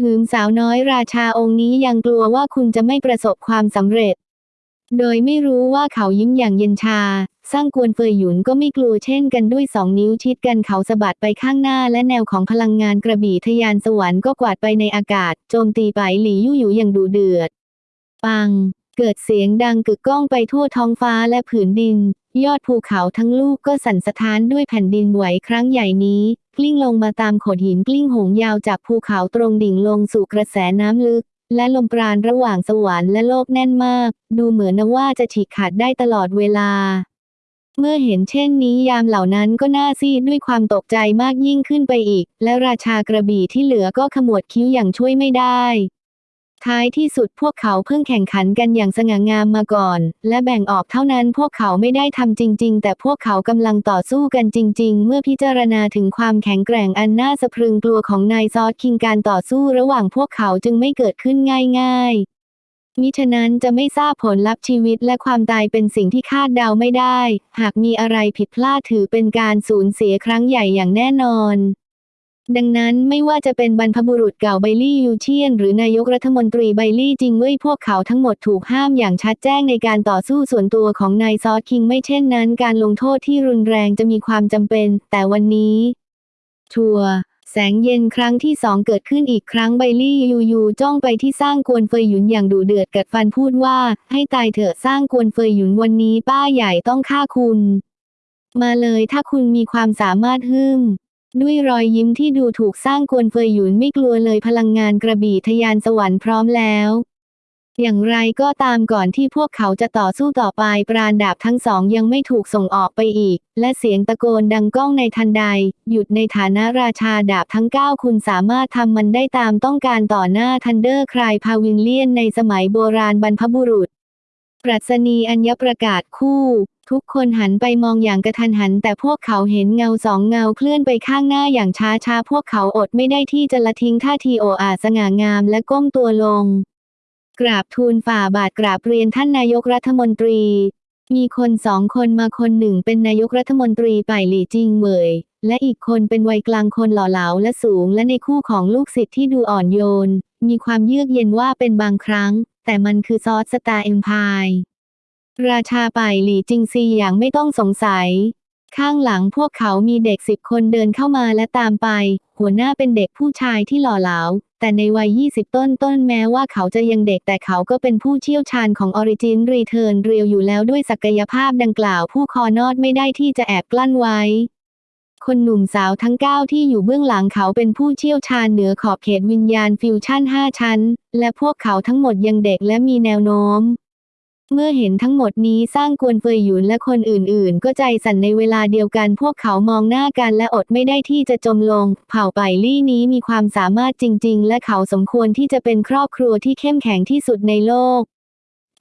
หืมสาวน้อยราชาองค์นี้ยังกลัวว่าคุณจะไม่ประสบความสำเร็จ โดยไม่รู้ว่าเขายิ้มอย่างเย็นชา สร้างกวนเฟยหยุนก็ไม่กลัวเช่นกันด้วยสองนิ้วชิดกันเขาสะบัดไปข้างหน้าและแนวของพลังงานกระบี่ทยานสวรรค์ก็กวาดไปในอากาศ โจมตีไปหลี่ยู่อยู่อย่างดุเดือด ปัง เกิดเสียงดังกึกก้องไปทั่วท้องฟ้าและผืนดิน ยอดภูเขาทั้งลูกก็สั่นสะท้านด้วยแผ่นดินไหวครั้งใหญ่นี้ กลิ้งลงมาตามโขดหินกลิ้งหงยาวจากภูเขาตรงดิ่งลงสู่กระแสน้ำลึก และลมปราณระหว่างสวรรค์และโลกแน่นมาก ดูเหมือนนว่าจะฉีกขาดได้ตลอดเวลา เมื่อเห็นเช่นนี้ยามเหล่านั้นก็น่าซีดด้วยความตกใจมากยิ่งขึ้นไปอีก และราชากระบี่ที่เหลือก็ขมวดคิ้วอย่างช่วยไม่ได้ ท้ายที่สุดพวกเขาเพิ่งแข่งขันกันอย่างสง่างามมาก่อน และแบ่งออกเท่านั้นพวกเขาไม่ได้ทำจริง ๆ แต่พวกเขากำลังต่อสู้กันจริง ๆ เมื่อพิจารณาถึงความแข็งแกร่งอันน่าสะพรึงกลัวของนายซอสคิงการต่อสู้ระหว่างพวกเขาจึงไม่เกิดขึ้นง่ายๆมิฉะนั้นจะไม่ทราบผลลัพธ์ชีวิตและความตายเป็นสิ่งที่คาดเดาไม่ได้ หากมีอะไรผิดพลาดถือเป็นการสูญเสียครั้งใหญ่อย่างแน่นอน ดังนั้นไม่ว่าจะเป็นบรรพบุรุษเก่าไบลี่ยูเชียน หรือนายกรัฐมนตรีไบลี่จิงเว่ยพวกเขาทั้งหมดถูกห้ามอย่างชัดแจ้งในการต่อสู้ส่วนตัวของนายซอสคิงไม่เช่นนั้น การลงโทษที่รุนแรงจะมีความจำเป็น แต่วันนี้ชัวแสงเย็นครั้งที่สองเกิดขึ้นอีกครั้งไบลี่ยูยูจ้องไปที่สร้างกวนเฟยหยุนอย่างดุเดือดกัดฟันพูดว่า ให้ตายเถอะสร้างกวนเฟยหยุนวันนี้ป้าใหญ่ต้องฆ่าคุณ มาเลยถ้าคุณมีความสามารถหึ่ม ด้วยรอยยิ้มที่ดูถูกสร้างกวนเฟยหยุนไม่กลัวเลยพลังงานกระบี่ทะยานสวรรค์พร้อมแล้ว อย่างไรก็ตามก่อนที่พวกเขาจะต่อสู้ต่อไปปราณดาบทั้งสองยังไม่ถูกส่งออกไปอีก และเสียงตะโกนดังก้องในทันใด หยุดในฐานะราชาดาบทั้ง 9 คุณสามารถทำมันได้ตามต้องการต่อหน้าทันเดอร์คลายพาวินเลียนในสมัยโบราณบรรพบุรุษ ปรัชนีอัญญประกาศคู่ ทุกคนหันไปมองอย่างกระทันหัน แต่พวกเขาเห็นเงาสองเงาเคลื่อนไปข้างหน้าอย่างช้าช้าพวกเขาอดไม่ได้ที่จะละทิ้งท่าทีโออาสง่างามและก้มตัวลง กราบทูลฝ่าบาทกราบเรียนท่านนายกรัฐมนตรี มีคนสองคนมาคนหนึ่งเป็นนายกรัฐมนตรีป่ายหลี่จิงเหวยและอีกคนเป็นวัยกลางคนหล่อเหลาและสูงและในคู่ของลูกศิษย์ที่ดูอ่อนโยน มีความเยือกเย็นว่าเป็นบางครั้ง แต่มันคือซอสสตาร์เอ็มพายราชาป่ายหลี่จิงซีอย่างไม่ต้องสงสัย ข้างหลังพวกเขามีเด็กสิบคนเดินเข้ามาและตามไป หัวหน้าเป็นเด็กผู้ชายที่หล่อเหลา แต่ในวัย 20 ต้นต้นแม้ว่าเขาจะยังเด็กแต่เขาก็เป็นผู้เชี่ยวชาญของ Origin Return เรียวอยู่แล้วด้วยศักยภาพดังกล่าวผู้คอนอดไม่ได้ที่จะแอบกลั้นไว้ คนหนุ่มสาวทั้ง 9 ที่อยู่เบื้องหลังเขาเป็นผู้เชี่ยวชาญเหนือขอบเขตวิญญาณฟิวชั่น 5 ชั้น และพวกเขาทั้งหมดยังเด็กและมีแนวโน้ม เมื่อเห็นทั้งหมดนี้สร้างกวนเฟยหยุนและคนอื่นๆ ก็ใจสั่นในเวลาเดียวกันพวกเขามองหน้ากันและอดไม่ได้ที่จะจมลง เผ่าไบลี่นี้มีความสามารถจริง ๆ และเขาสมควรที่จะเป็นครอบครัวที่เข้มแข็งที่สุดในโลก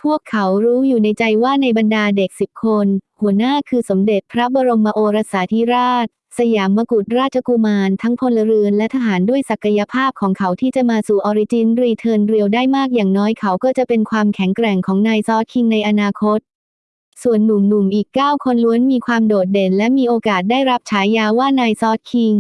พวกเขารู้อยู่ในใจว่าในบรรดาเด็กสิบคน หัวหน้าคือสมเด็จพระบรมโอรสาธิราช สยามกุฎราชกุมารทั้งพลเรือนและทหารด้วยศักยภาพของเขาที่จะมาสู่ Origin Return Realm ได้มากอย่างน้อยเขาก็จะเป็นความแข็งแกร่งของ Nine Sword King ในอนาคต ส่วนหนุ่มๆอีก 9 คนล้วนมีความโดดเด่นและมีโอกาสได้รับฉายาว่า Nine Sword King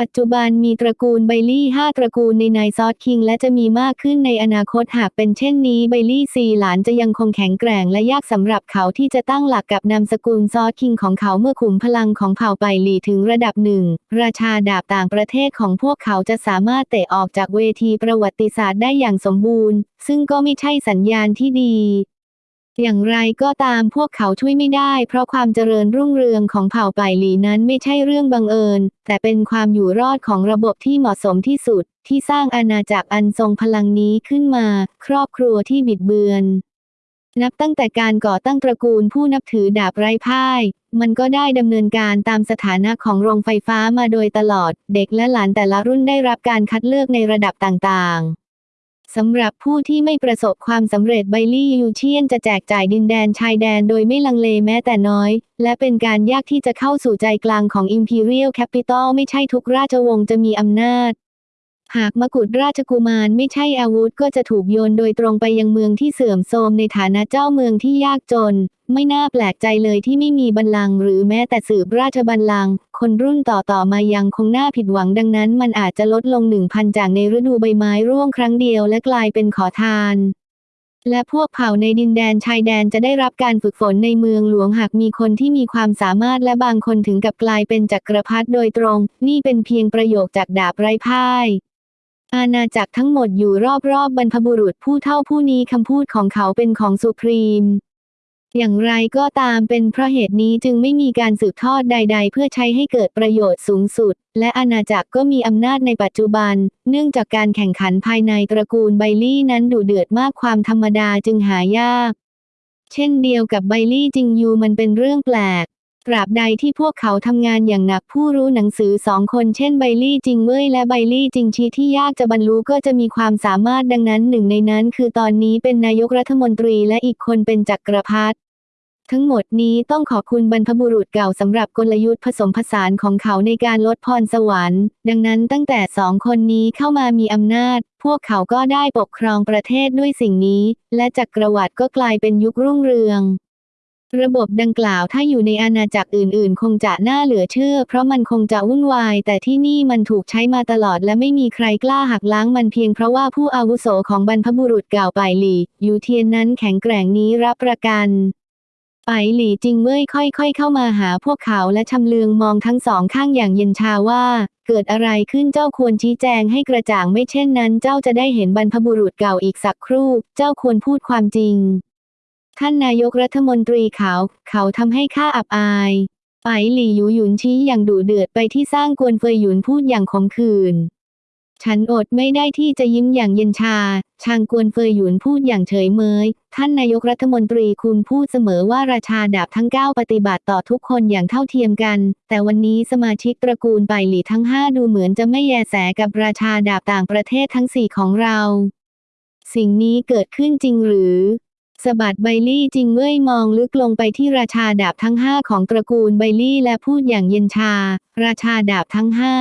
ปัจจุบันมีตระกูลไบลี่ห้าตระกูลใน Nine Sword King และจะมีมากขึ้นในอนาคตหากเป็นเช่นนี้ไบลี่ซีหลานจะยังคงแข็งแกร่งและยากสำหรับเขาที่จะตั้งหลักกับนามสกุล Sword King ของเขาเมื่อขุมพลังของเผ่าไบลี่ถึงระดับหนึ่ง ราชาดาบต่างประเทศของพวกเขาจะสามารถเตะออกจากเวทีประวัติศาสตร์ได้อย่างสมบูรณ์ ซึ่งก็ไม่ใช่สัญญาณที่ดี อย่างไรก็ตามพวกเขาช่วยไม่ได้ เพราะความเจริญรุ่งเรืองของเผ่าป่ายหลีนั้นไม่ใช่เรื่องบังเอิญ แต่เป็นความอยู่รอดของระบบที่เหมาะสมที่สุด ที่สร้างอาณาจักรอันทรงพลังนี้ขึ้นมา ครอบครัวที่บิดเบือน นับตั้งแต่การก่อตั้งตระกูลผู้นับถือดาบไร้พ่าย มันก็ได้ดำเนินการตามสถานะของโรงไฟฟ้ามาโดยตลอด เด็กและหลานแต่ละรุ่นได้รับการคัดเลือกในระดับต่างๆ สำหรับผู้ที่ไม่ประสบความสำเร็จไบลี่ยูเชียนจะแจกจ่ายดินแดนชายแดนโดยไม่ลังเลแม้แต่น้อย และเป็นการยากที่จะเข้าสู่ใจกลางของ Imperial Capital ไม่ใช่ทุกราชวงศ์จะมีอำนาจ หากมกุฎราชกุมารไม่ใช่อาวุธก็จะถูกโยนโดยตรงไปยังเมืองที่เสื่อมโทรมในฐานะเจ้าเมืองที่ยากจน ไม่น่าแปลกใจเลยที่ไม่มีบัลลังก์หรือแม้แต่สืบราชบัลลังก์คนรุ่นต่อๆมายังคงน่าผิดหวังดังนั้น มันอาจจะลดลงหนึ่งพันจากในฤดูใบไม้ร่วงครั้งเดียวและกลายเป็นขอทานและพวกเผ่าในดินแดนชายแดนจะได้รับการฝึกฝนในเมืองหลวงหากมีคนที่มีความสามารถและบางคนถึงกับกลายเป็นจักรพรรดิโดยตรง นี่เป็นเพียงประโยคจากดาบไร้พ่าย อาณาจักรทั้งหมดอยู่รอบๆบบรรพบุรุษผู้เท่าผู้นี้คำพูดของเขาเป็นของสุพรีม อย่างไรก็ตามเป็นเพราะเหตุนี้จึงไม่มีการสืบทอดใด ๆ เพื่อใช้ให้เกิดประโยชน์สูงสุด และอาณาจักรก็มีอำนาจในปัจจุบัน เนื่องจากการแข่งขันภายในตระกูลไบลี่นั้นดุเดือดมากความธรรมดาจึงหายาก เช่นเดียวกับไบลี่จิงยูมันเป็นเรื่องแปลก ตราบใดที่พวกเขาทำงานอย่างหนักผู้รู้หนังสือสองคนเช่นไบลี่จิงเว่ยและไบลี่จิงชีที่ยากจะบรรลุก็จะมีความสามารถดังนั้นหนึ่งในนั้นคือตอนนี้เป็นนายกรัฐมนตรีและอีกคนเป็นจักรพรรดิทั้งหมดนี้ต้องขอบคุณบรรพบุรุษเก่าสำหรับกลยุทธ์ผสมผสานของเขาในการลดพรสวรรค์ ดังนั้นตั้งแต่สองคนนี้เข้ามามีอำนาจ พวกเขาก็ได้ปกครองประเทศด้วยสิ่งนี้ และจักรวรรดิก็กลายเป็นยุครุ่งเรือง ระบบดังกล่าวถ้าอยู่ในอาณาจักรอื่น ๆ คงจะน่าเหลือเชื่อ เพราะมันคงจะวุ่นวาย แต่ที่นี่มันถูกใช้มาตลอดและไม่มีใครกล้าหักล้างมันเพียงเพราะว่าผู้อาวุโสของบรรพบุรุษเก่าไปหลี่ยูเทียนนั้นแข็งแกร่งนี้รับประกันไปหลี่จิงเว่ยค่อย ๆ เข้ามาหาพวกเขาและชำเลืองมองทั้งสองข้างอย่างเย็นชาว่า เกิดอะไรขึ้นเจ้าควรชี้แจงให้กระจ่างไม่เช่นนั้น เจ้าจะได้เห็นบรรพบุรุษเก่าอีกสักครู่ เจ้าควรพูดความจริง ท่านนายกรัฐมนตรีเขา เขาทำให้ข้าอับอายไปหลี่หยูหยุนชี้อย่างดุเดือดไปที่สร้างกวนเฟยหยุนพูดอย่างขมขื่นฉันอดไม่ได้ที่จะยิ้มอย่างเย็นชา ชางกวนเฟยหยุนพูดอย่างเฉยเมย ท่านนายกรัฐมนตรีคุณพูดเสมอว่าราชาดาบทั้ง 9 ปฏิบัติต่อทุกคนอย่างเท่าเทียมกัน แต่วันนี้สมาชิกตระกูลไปหลี่ทั้ง 5 ดูเหมือนจะไม่แยแสกับราชาดาบต่างประเทศทั้ง 4 ของเรา สิ่งนี้เกิดขึ้นจริงหรือ สะบัดไบลี่จิงเว่ยมองลึกลงไปที่ราชาดาบทั้งห้าของตระกูลไบลี่และพูดอย่างเย็นชา ราชาดาบทั้งห้า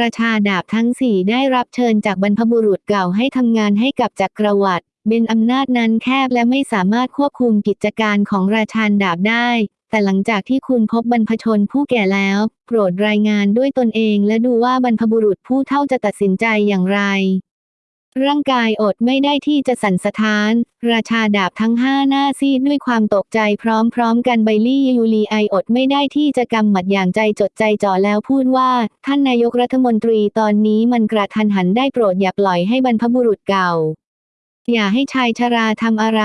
ราชาดาบทั้งสี่ได้รับเชิญจากบรรพบุรุษเก่าให้ทำงานให้กับจักรวรรดิเป็นอำนาจนั้นแคบและไม่สามารถควบคุมกิจการของราชาดาบได้ แต่หลังจากที่คุณพบบรรพชนผู้แก่แล้ว โปรดรายงานด้วยตนเองและดูว่าบรรพบุรุษผู้เท่าจะตัดสินใจอย่างไร ร่างกายอดไม่ได้ที่จะสั่นสะท้าน ราชาดาบทั้งห้าหน้าซีดด้วยความตกใจพร้อมๆกันไบลี่ยูลีไออดไม่ได้ที่จะกำหมัดอย่างใจจดใจจ่อแล้วพูดว่า ท่านนายกรัฐมนตรีตอนนี้มันกระทันหันได้โปรดอย่าปล่อยให้บรรพบุรุษเก่า อย่าให้ชายชราทำอะไร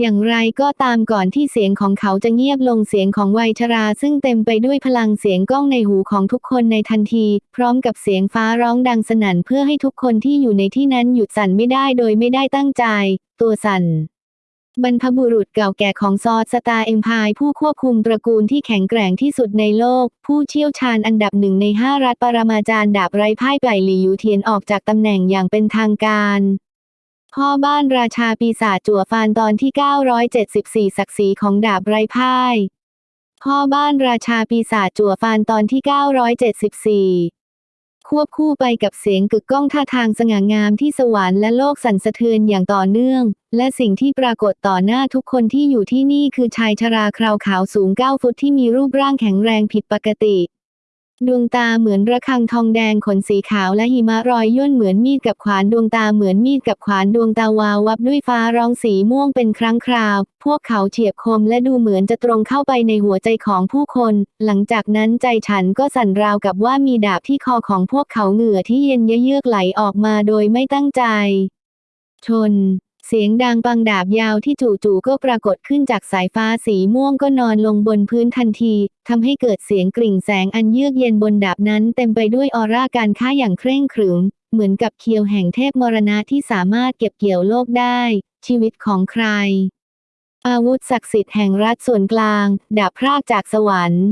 อย่างไรก็ตามก่อนที่เสียงของเขาจะเงียบลงเสียงของวัยชราซึ่งเต็มไปด้วยพลังเสียงก้องในหูของทุกคนในทันที พร้อมกับเสียงฟ้าร้องดังสนั่นเพื่อให้ทุกคนที่อยู่ในที่นั้นหยุดสั่นไม่ได้โดยไม่ได้ตั้งใจ ตัวสั่นบรรพบุรุษเก่าแก่ของ Sword Star Empire ผู้ควบคุมตระกูลที่แข็งแกร่งที่สุดในโลก ผู้เชี่ยวชาญอันดับหนึ่งในห้ารัฐปรมาจารย์ดาบไร้พ่ายไก่หลี่ยูเทียนออกจากตำแหน่งอย่างเป็นทางการ พ่อบ้านราชาปีศาจจั่วฟานตอนที่ 974 ศักดิ์ศรีของดาบไร้พ่าย พ่อบ้านราชาปีศาจจั่วฟานตอนที่ 974 ควบคู่ไปกับเสียงกึกก้องท่าทางสง่างามที่สวรรค์และโลกสั่นสะเทือนอย่างต่อเนื่อง และสิ่งที่ปรากฏต่อหน้าทุกคนที่อยู่ที่นี่คือชายชราคราวขาวสูง 9 ฟุตที่มีรูปร่างแข็งแรงผิดปกติ ดวงตาเหมือนระฆังทองแดงขนสีขาวและหิมะรอยย่นเหมือนมีดกับขวานดวงตาเหมือนมีดกับขวานดวงตาวาววับด้วยฟ้าร้องสีม่วงเป็นครั้งคราว พวกเขาเฉียบคมและดูเหมือนจะตรงเข้าไปในหัวใจของผู้คน หลังจากนั้นใจฉันก็สั่นราวกับว่ามีดาบที่คอของพวกเขาเหงื่อที่เย็นเยือกไหลออกมาโดยไม่ตั้งใจ ชน เสียงดังปังดาบยาวที่จู่ๆก็ปรากฏขึ้นจากสายฟ้าสีม่วงก็นอนลงบนพื้นทันทีทำให้เกิดเสียงกริ่งแสงอันเยือกเย็นบนดาบนั้นเต็มไปด้วยออร่าการค้าอย่างเคร่งขรึม เหมือนกับเคียวแห่งเทพมรณะที่สามารถเก็บเกี่ยวโลกได้ ชีวิตของใคร อาวุธศักดิ์สิทธิ์แห่งรัฐส่วนกลาง ดาบพรากจากสวรรค์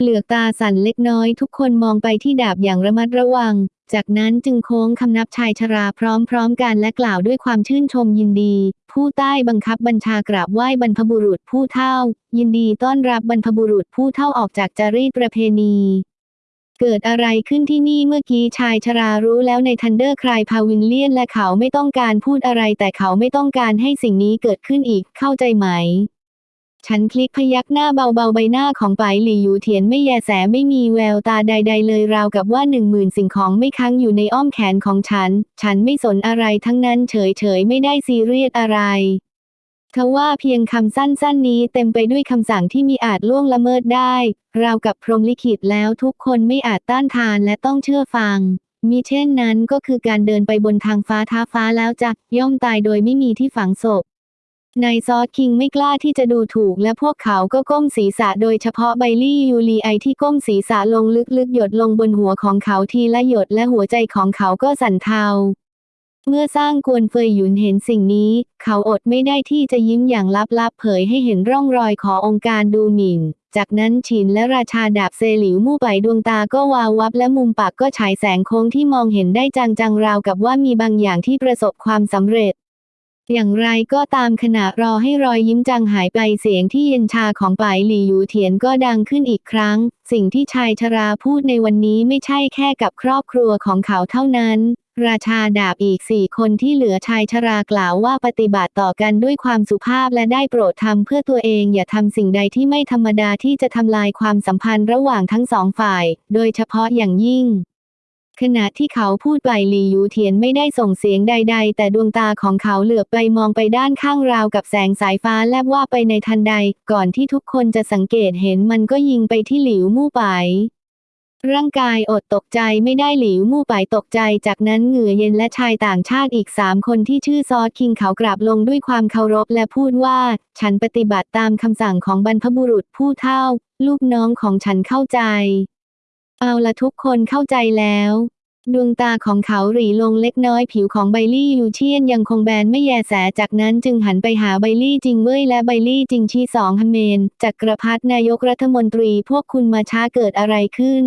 เหลือกตาสั่นเล็กน้อยทุกคนมองไปที่ดาบอย่างระมัดระวัง จากนั้นจึงโค้งคำนับชายชราพร้อมๆกันและกล่าวด้วยความชื่นชมยินดี ผู้ใต้บังคับบัญชากราบไหว้บรรพบุรุษผู้เฒ่า ยินดีต้อนรับบรรพบุรุษผู้เฒ่าออกจากจารีตประเพณี เกิดอะไรขึ้นที่นี่เมื่อกี้ชายชรารู้แล้วใน Thunder Cloud Pavilion และเขาไม่ต้องการพูดอะไรแต่เขาไม่ต้องการให้สิ่งนี้เกิดขึ้นอีกเข้าใจไหม ฉันคลิกพยักหน้าเบาๆใบหน้าของไปายหลี่อยู่เทียนไม่แยแสไม่มีแววตาใด ๆ เลยราวกับว่าหนึ่งหมื่นสิ่งของไม่ค้างอยู่ในอ้อมแขนของฉัน ฉันไม่สนอะไรทั้งนั้นเฉยๆไม่ได้ซีเรียสอะไรทว่าเพียงคำสั้นๆนี้เต็มไปด้วยคำสั่งที่มีอาจล่วงละเมิดได้ ราวกับพรหมลิขิตแล้วทุกคนไม่อาจต้านทานและต้องเชื่อฟัง มิเช่นนั้นก็คือการเดินไปบนทางฟ้าท้าฟ้าแล้วจะย่อมตายโดยไม่มีที่ฝังศพ นายซอสคิงไม่กล้าที่จะดูถูกและพวกเขาก็ก้มศีรษะโดยเฉพาะไบลี่ยูรีไอที่ก้มศีรษะลงลึกๆ หยดลงบนหัวของเขาทีละหยดและหัวใจของเขาก็สั่นเทา เมื่อสร้างกวนเฟยหยุนเห็นสิ่งนี้ เขาอดไม่ได้ที่จะยิ้มอย่างลับๆ เผยให้เห็นร่องรอยขององค์การดูหมิ่น จากนั้นฉินและราชาดาบเซหลิวมู่ไปดวงตาก็วาววับและมุมปากก็ฉายแสงโค้งที่มองเห็นได้จางๆราวกับว่ามีบางอย่างที่ประสบความสำเร็จ อย่างไรก็ตามขณะรอให้รอยยิ้มจางหายไปเสียงที่เย็นชาของป่ายหลี่หยูเถียนก็ดังขึ้นอีกครั้ง สิ่งที่ชายชราพูดในวันนี้ไม่ใช่แค่กับครอบครัวของเขาเท่านั้น ราชาดาบอีกสี่คนที่เหลือชายชรากล่าวว่าปฏิบัติต่อกันด้วยความสุภาพและได้โปรดทำเพื่อตัวเองอย่าทำสิ่งใดที่ไม่ธรรมดาที่จะทำลายความสัมพันธ์ระหว่างทั้งสองฝ่าย โดยเฉพาะอย่างยิ่ง ขณะที่เขาพูดไปหลีหยูเทียนไม่ได้ส่งเสียงใด ๆ แต่ดวงตาของเขาเหลือบไปมองไปด้านข้างราวกับแสงสายฟ้าแลบว่าไปในทันใด ก่อนที่ทุกคนจะสังเกตเห็นมันก็ยิงไปที่หลิวมู่ไป ร่างกายอดตกใจไม่ได้หลิวมู่ไปตกใจ จากนั้นเหงื่อเย็นและชายต่างชาติอีกสามคนที่ชื่อซอสคิงเขากราบลงด้วยความเคารพและพูดว่า ฉันปฏิบัติตามคำสั่งของบรรพบุรุษผู้เฒ่า ลูกน้องของฉันเข้าใจ เอาละทุกคนเข้าใจแล้ว ดวงตาของเขาหรีลงเล็กน้อยผิวของไบลี่ยูเชียนยังคงแบนไม่แยแสจากนั้นจึงหันไปหาไบลี่จิงเว่ยและไบลี่จิงชีสองฮัมเมนจักรพรรดินายกรัฐมนตรีพวกคุณมาช้าเกิดอะไรขึ้น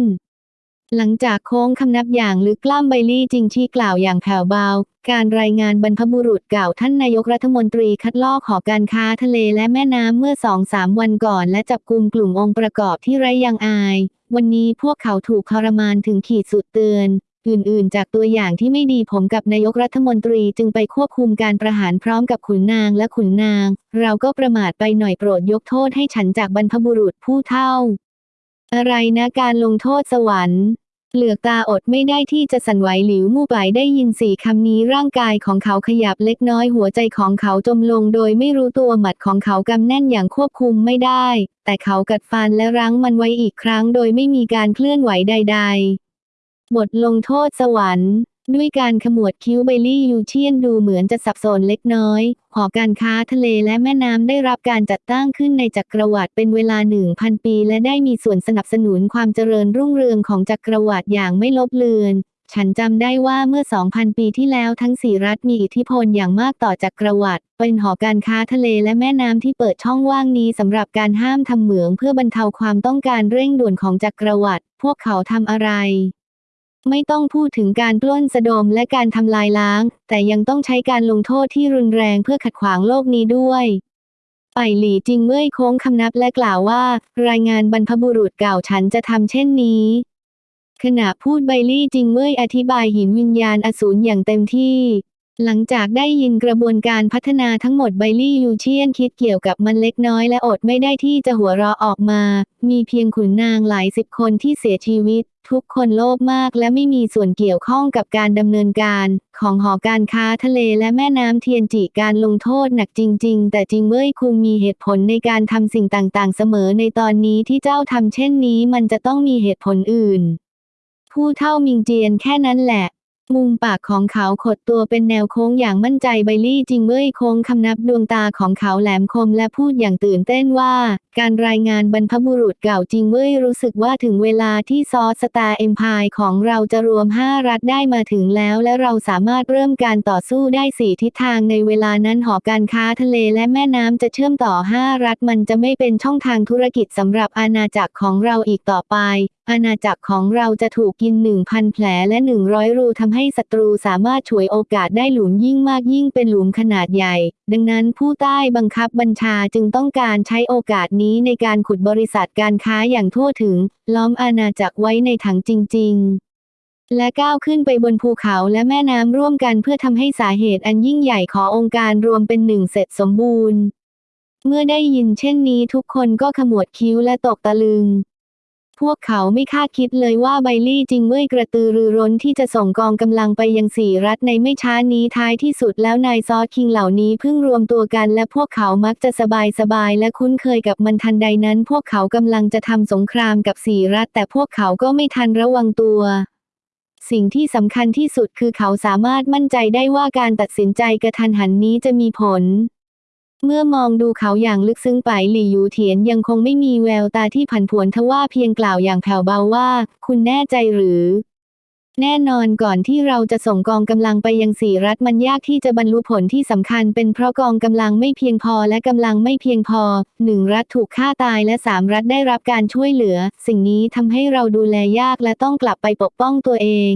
หลังจากโค้งคำนับอย่างลึกกล้ามไบลี่จิงชีกล่าวอย่างแผ่วเบา การรายงานบรรพบุรุษเก่าวท่านนายกรัฐมนตรีคัดลอกหอการค้าทะเลและแม่น้ำเมื่อสองสามวันก่อน และจับกลุ่มกลุ่มองค์ประกอบที่ไร้ยังอาย วันนี้พวกเขาถูกทรมานถึงขีดสุดเตือน อื่นๆ จากตัวอย่างที่ไม่ดีผมกับนายกรัฐมนตรีจึงไปควบคุมการประหารพร้อมกับขุนนางและขุนนาง เราก็ประมาทไปหน่อยโปรดยกโทษให้ฉันจากบรรพบุรุษผู้เฒ่า อะไรนะการลงโทษสวรรค์ เหลือกตาอดไม่ได้ที่จะสั่นไหวหลิวมู่ไปได้ยินสี่คำนี้ร่างกายของเขาขยับเล็กน้อยหัวใจของเขาจมลงโดยไม่รู้ตัวหมัดของเขากำแน่นอย่างควบคุมไม่ได้ แต่เขากัดฟันและรั้งมันไว้อีกครั้งโดยไม่มีการเคลื่อนไหวใด ๆ บทลงโทษสวรรค์ ด้วยการขมวดคิ้วไบลี่ยูเชียนดูเหมือนจะสับสนเล็กน้อย หอการค้าทะเลและแม่น้ำได้รับการจัดตั้งขึ้นในจักรวรรดิเป็นเวลาหนึ่งพันปี และได้มีส่วนสนับสนุนความเจริญรุ่งเรืองของจักรวรรดิอย่างไม่ลบเลือน ฉันจำได้ว่าเมื่อ 2,000 ปีที่แล้วทั้งสี่รัฐมีอิทธิพลอย่างมากต่อจักรวรรดิเป็นหอการค้าทะเลและแม่น้ำที่เปิดช่องว่างนี้สำหรับการห้ามทำเหมืองเพื่อบรรเทาความต้องการเร่งด่วนของจักรวรรดิพวกเขาทำอะไร ไม่ต้องพูดถึงการปล้นสะดมและการทำลายล้าง แต่ยังต้องใช้การลงโทษที่รุนแรงเพื่อขัดขวางโลกนี้ด้วยไปหลี่จิงเมื่อยโค้งคำนับและกล่าวว่า รายงานบรรพบุรุษเก่าฉันจะทำเช่นนี้ ขณะพูดไบลี่จิงเว่ยอธิบายหินวิญญาณอสูรอย่างเต็มที่ หลังจากได้ยินกระบวนการพัฒนาทั้งหมดไบลี่ยูเชียนคิดเกี่ยวกับมันเล็กน้อยและอดไม่ได้ที่จะหัวเราะออกมา มีเพียงขุนนางหลายสิบคนที่เสียชีวิต ทุกคนโลภมากและไม่มีส่วนเกี่ยวข้องกับการดำเนินการ ของหอการค้าทะเลและแม่น้ำเทียนจิการลงโทษหนักจริง ๆ แต่จริงเว้ยคุงมีเหตุผลในการทำสิ่งต่างๆ เสมอในตอนนี้ที่เจ้าทำเช่นนี้มันจะต้องมีเหตุผลอื่น ผู้เท่ามิงเจียนแค่นั้นแหละ มุมปากของเขาขดตัวเป็นแนวโค้งอย่างมั่นใจไบลี่จิงเว้ยโค้งคำนับดวงตาของเขาแหลมคมและพูดอย่างตื่นเต้นว่า การรายงานบรรพบุรุษเก่าจิงเว้ยรู้สึกว่าถึงเวลาที่ซอสสตาร์เอ็มพายของเราจะรวม 5 รัฐได้มาถึงแล้ว และเราสามารถเริ่มการต่อสู้ได้สี่ทิศทางในเวลานั้นหอการค้าทะเลและแม่น้ำจะเชื่อมต่อ 5 รัฐมันจะไม่เป็นช่องทางธุรกิจสำหรับอาณาจักรของเราอีกต่อไป อาณาจักรของเราจะถูกกิน 1,000 แผลและ 100 รูทำให้ศัตรูสามารถฉวยโอกาสได้หลุมยิ่งมากยิ่งเป็นหลุมขนาดใหญ่ ดังนั้นผู้ใต้บังคับบัญชาจึงต้องการใช้โอกาสนี้ในการขุดบริษัทการค้าอย่างทั่วถึง ล้อมอาณาจักรไว้ในถังจริง ๆและก้าวขึ้นไปบนภูเขาและแม่น้ำร่วมกันเพื่อทำให้สาเหตุอันยิ่งใหญ่ขององค์การรวมเป็นหนึ่งเสร็จสมบูรณ์ เมื่อได้ยินเช่นนี้ทุกคนก็ขมวดคิ้วและตกตะลึง พวกเขาไม่คาดคิดเลยว่าไบลี่จริงเว้ยกระตือรือร้นที่จะส่งกองกำลังไปยังสี่รัฐในไม่ช้านี้ท้ายที่สุดแล้วนายซอสคิงเหล่านี้เพิ่งรวมตัวกันและพวกเขามักจะสบายสบายและคุ้นเคยกับมันทันใดนั้น พวกเขากำลังจะทำสงครามกับสี่รัฐ แต่พวกเขาก็ไม่ทันระวังตัวสิ่งที่สำคัญที่สุดคือเขาสามารถมั่นใจได้ว่าการตัดสินใจกระทันหันนี้จะมีผล เมื่อมองดูเขาอย่างลึกซึ้งไปหลี่ยูเถียนยังคงไม่มีแววตาที่ผันผวนทว่าเพียงกล่าวอย่างแผ่วเบาว่า คุณแน่ใจหรือ แน่นอนก่อนที่เราจะส่งกองกำลังไปยังสี่รัฐมันยากที่จะบรรลุผลที่สำคัญเป็นเพราะกองกำลังไม่เพียงพอและกำลังไม่เพียงพอหนึ่งรัฐถูกฆ่าตายและสามรัฐได้รับการช่วยเหลือ สิ่งนี้ทำให้เราดูแลยากและต้องกลับไปปกป้องตัวเอง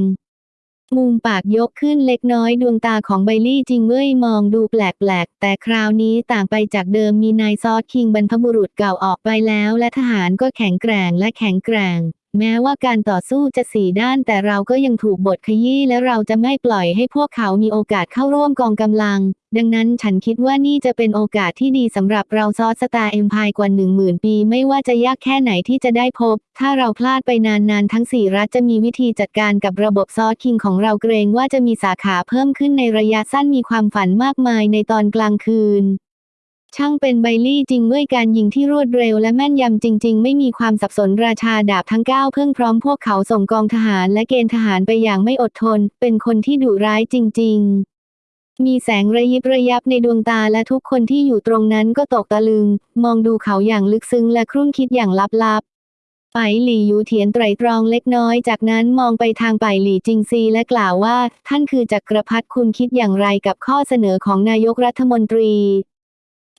มุมปากยกขึ้นเล็กน้อยดวงตาของไบลี่จิงเว่ยมองดูแปลกๆ แต่คราวนี้ต่างไปจากเดิมมี Nine Sword King บรรพบุรุษเก่าออกไปแล้ว และทหารก็แข็งแกร่งและแข็งแกร่ง แม้ว่าการต่อสู้จะสี่ด้านแต่เราก็ยังถูกบทขยี้และเราจะไม่ปล่อยให้พวกเขามีโอกาสเข้าร่วมกองกำลัง ดังนั้นฉันคิดว่านี่จะเป็นโอกาสที่ดีสำหรับเรา Sword Star Empire กว่าหนึ่งหมื่นปีไม่ว่าจะยากแค่ไหนที่จะได้พบ ถ้าเราพลาดไปนานๆ ทั้งสี่รัฐจะมีวิธีจัดการกับระบบ Sword King ของเราเกรงว่าจะมีสาขาเพิ่มขึ้นในระยะสั้นมีความฝันมากมายในตอนกลางคืน ช่างเป็นไบลี่จริงด้วยการยิงที่รวดเร็วและแม่นยำจริง ๆ ไม่มีความสับสนราชาดาบทั้งเก้าเพิ่งพร้อมพวกเขาส่งกองทหารและเกณฑ์ทหารไปอย่างไม่อดทน เป็นคนที่ดุร้ายจริง ๆ มีแสงระยิบระยับในดวงตาและทุกคนที่อยู่ตรงนั้นก็ตกตะลึง มองดูเขาอย่างลึกซึ้งและครุ่นคิดอย่างลับๆไปหลี่ยูเถียนไตรตรองเล็กน้อย จากนั้นมองไปทางไปหลี่จิงซีและกล่าวว่า ท่านคือจักรพรรดิคุณคิดอย่างไรกับข้อเสนอของนายกรัฐมนตรี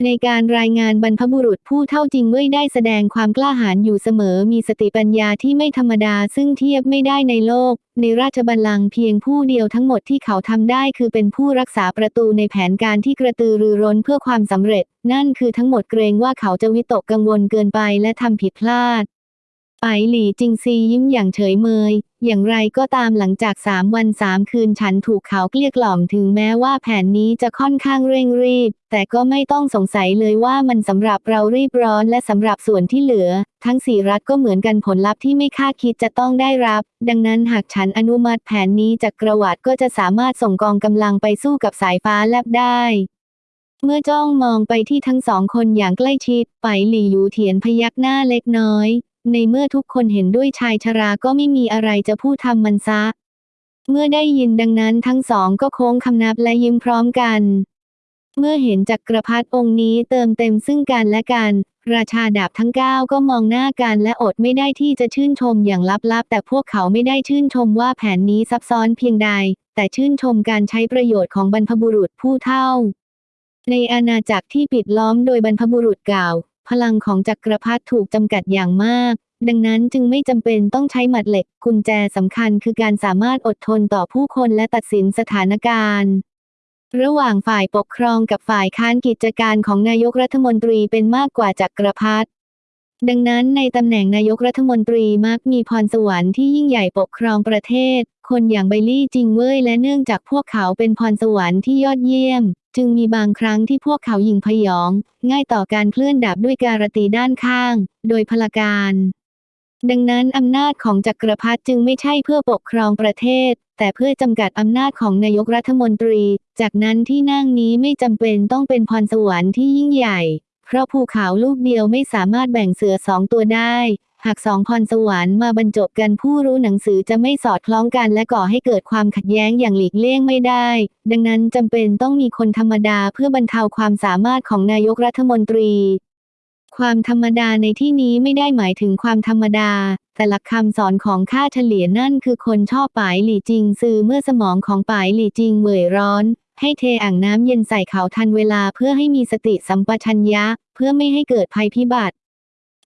ในการรายงานบรรพบุรุษผู้เท่าจริงเว่ยได้แสดงความกล้าหาญอยู่เสมอมีสติปัญญาที่ไม่ธรรมดาซึ่งเทียบไม่ได้ในโลก ในราชบัลลังก์เพียงผู้เดียวทั้งหมดที่เขาทำได้คือเป็นผู้รักษาประตูในแผนการที่กระตือรือร้นเพื่อความสำเร็จ นั่นคือทั้งหมดเกรงว่าเขาจะวิตกกังวลเกินไปและทำผิดพลาดไปหลี่จิงซียิ้มอย่างเฉยเมย อย่างไรก็ตามหลังจากสามวันสามคืนฉันถูกเขาเกลี้ยกล่อมถึงแม้ว่าแผนนี้จะค่อนข้างเร่งรีบ แต่ก็ไม่ต้องสงสัยเลยว่ามันสำหรับเรารีบร้อนและสำหรับส่วนที่เหลือ ทั้งสี่รัฐก็เหมือนกันผลลัพธ์ที่ไม่คาดคิดจะต้องได้รับ ดังนั้นหากฉันอนุมัติแผนนี้จากกระวัดก็จะสามารถส่งกองกำลังไปสู้กับสายฟ้าแลบได้เมื่อจ้องมองไปที่ทั้งสองคนอย่างใกล้ชิด ไปหลี่ยูเถียนพยักหน้าเล็กน้อย ในเมื่อทุกคนเห็นด้วยชายชราก็ไม่มีอะไรจะพูดทำมันซะ เมื่อได้ยินดังนั้นทั้งสองก็โค้งคำนับและยิ้มพร้อมกัน เมื่อเห็นจักรพรรดิองค์นี้เติมเต็มซึ่งกันและกัน ราชาดาบทั้งเก้าก็มองหน้ากันและอดไม่ได้ที่จะชื่นชมอย่างลับๆ แต่พวกเขาไม่ได้ชื่นชมว่าแผนนี้ซับซ้อนเพียงใด แต่ชื่นชมการใช้ประโยชน์ของบรรพบุรุษผู้เฒ่าในอาณาจักรที่ปิดล้อมโดยบรรพบุรุษเก่า พลังของจักรพรรดิถูกจำกัดอย่างมาก ดังนั้นจึงไม่จำเป็นต้องใช้หมัดเหล็ก กุญแจสำคัญคือการสามารถอดทนต่อผู้คนและตัดสินสถานการณ์ ระหว่างฝ่ายปกครองกับฝ่ายค้านกิจการของนายกรัฐมนตรีเป็นมากกว่าจักรพรรดิ ดังนั้นในตำแหน่งนายกรัฐมนตรีมักมีพรสวรรค์ที่ยิ่งใหญ่ปกครองประเทศ คนอย่างไบลี่จิงเว่ยและเนื่องจากพวกเขาเป็นพรสวรรค์ที่ยอดเยี่ยม จึงมีบางครั้งที่พวกเขายิงพยอง ง่ายต่อการเคลื่อนดาบด้วยการตีด้านข้าง โดยพลการ ดังนั้นอำนาจของจักรพรรดิจึงไม่ใช่เพื่อปกครองประเทศ แต่เพื่อจำกัดอำนาจของนายกรัฐมนตรี จากนั้นที่นั่งนี้ไม่จำเป็นต้องเป็นพรสวรรค์ที่ยิ่งใหญ่ เพราะภูเขาลูกเดียวไม่สามารถแบ่งเสือสองตัวได้ หากสองพรสวรรค์มาบรรจบกันผู้รู้หนังสือจะไม่สอดคล้องกันและก่อให้เกิดความขัดแย้งอย่างหลีกเลี่ยงไม่ได้ ดังนั้นจำเป็นต้องมีคนธรรมดาเพื่อบรรเทาความสามารถของนายกรัฐมนตรีความธรรมดาในที่นี้ไม่ได้หมายถึงความธรรมดา แต่หลักคำสอนของข้าเฉลี่ยนั่นคือคนชอบปายหลี่จิงซือเมื่อสมองของปายหลี่จิงเหม่อยร้อน ให้เทอ่างน้ำเย็นใส่เขาทันเวลาเพื่อให้มีสติสัมปชัญญะ เพื่อไม่ให้เกิดภัยพิบัติ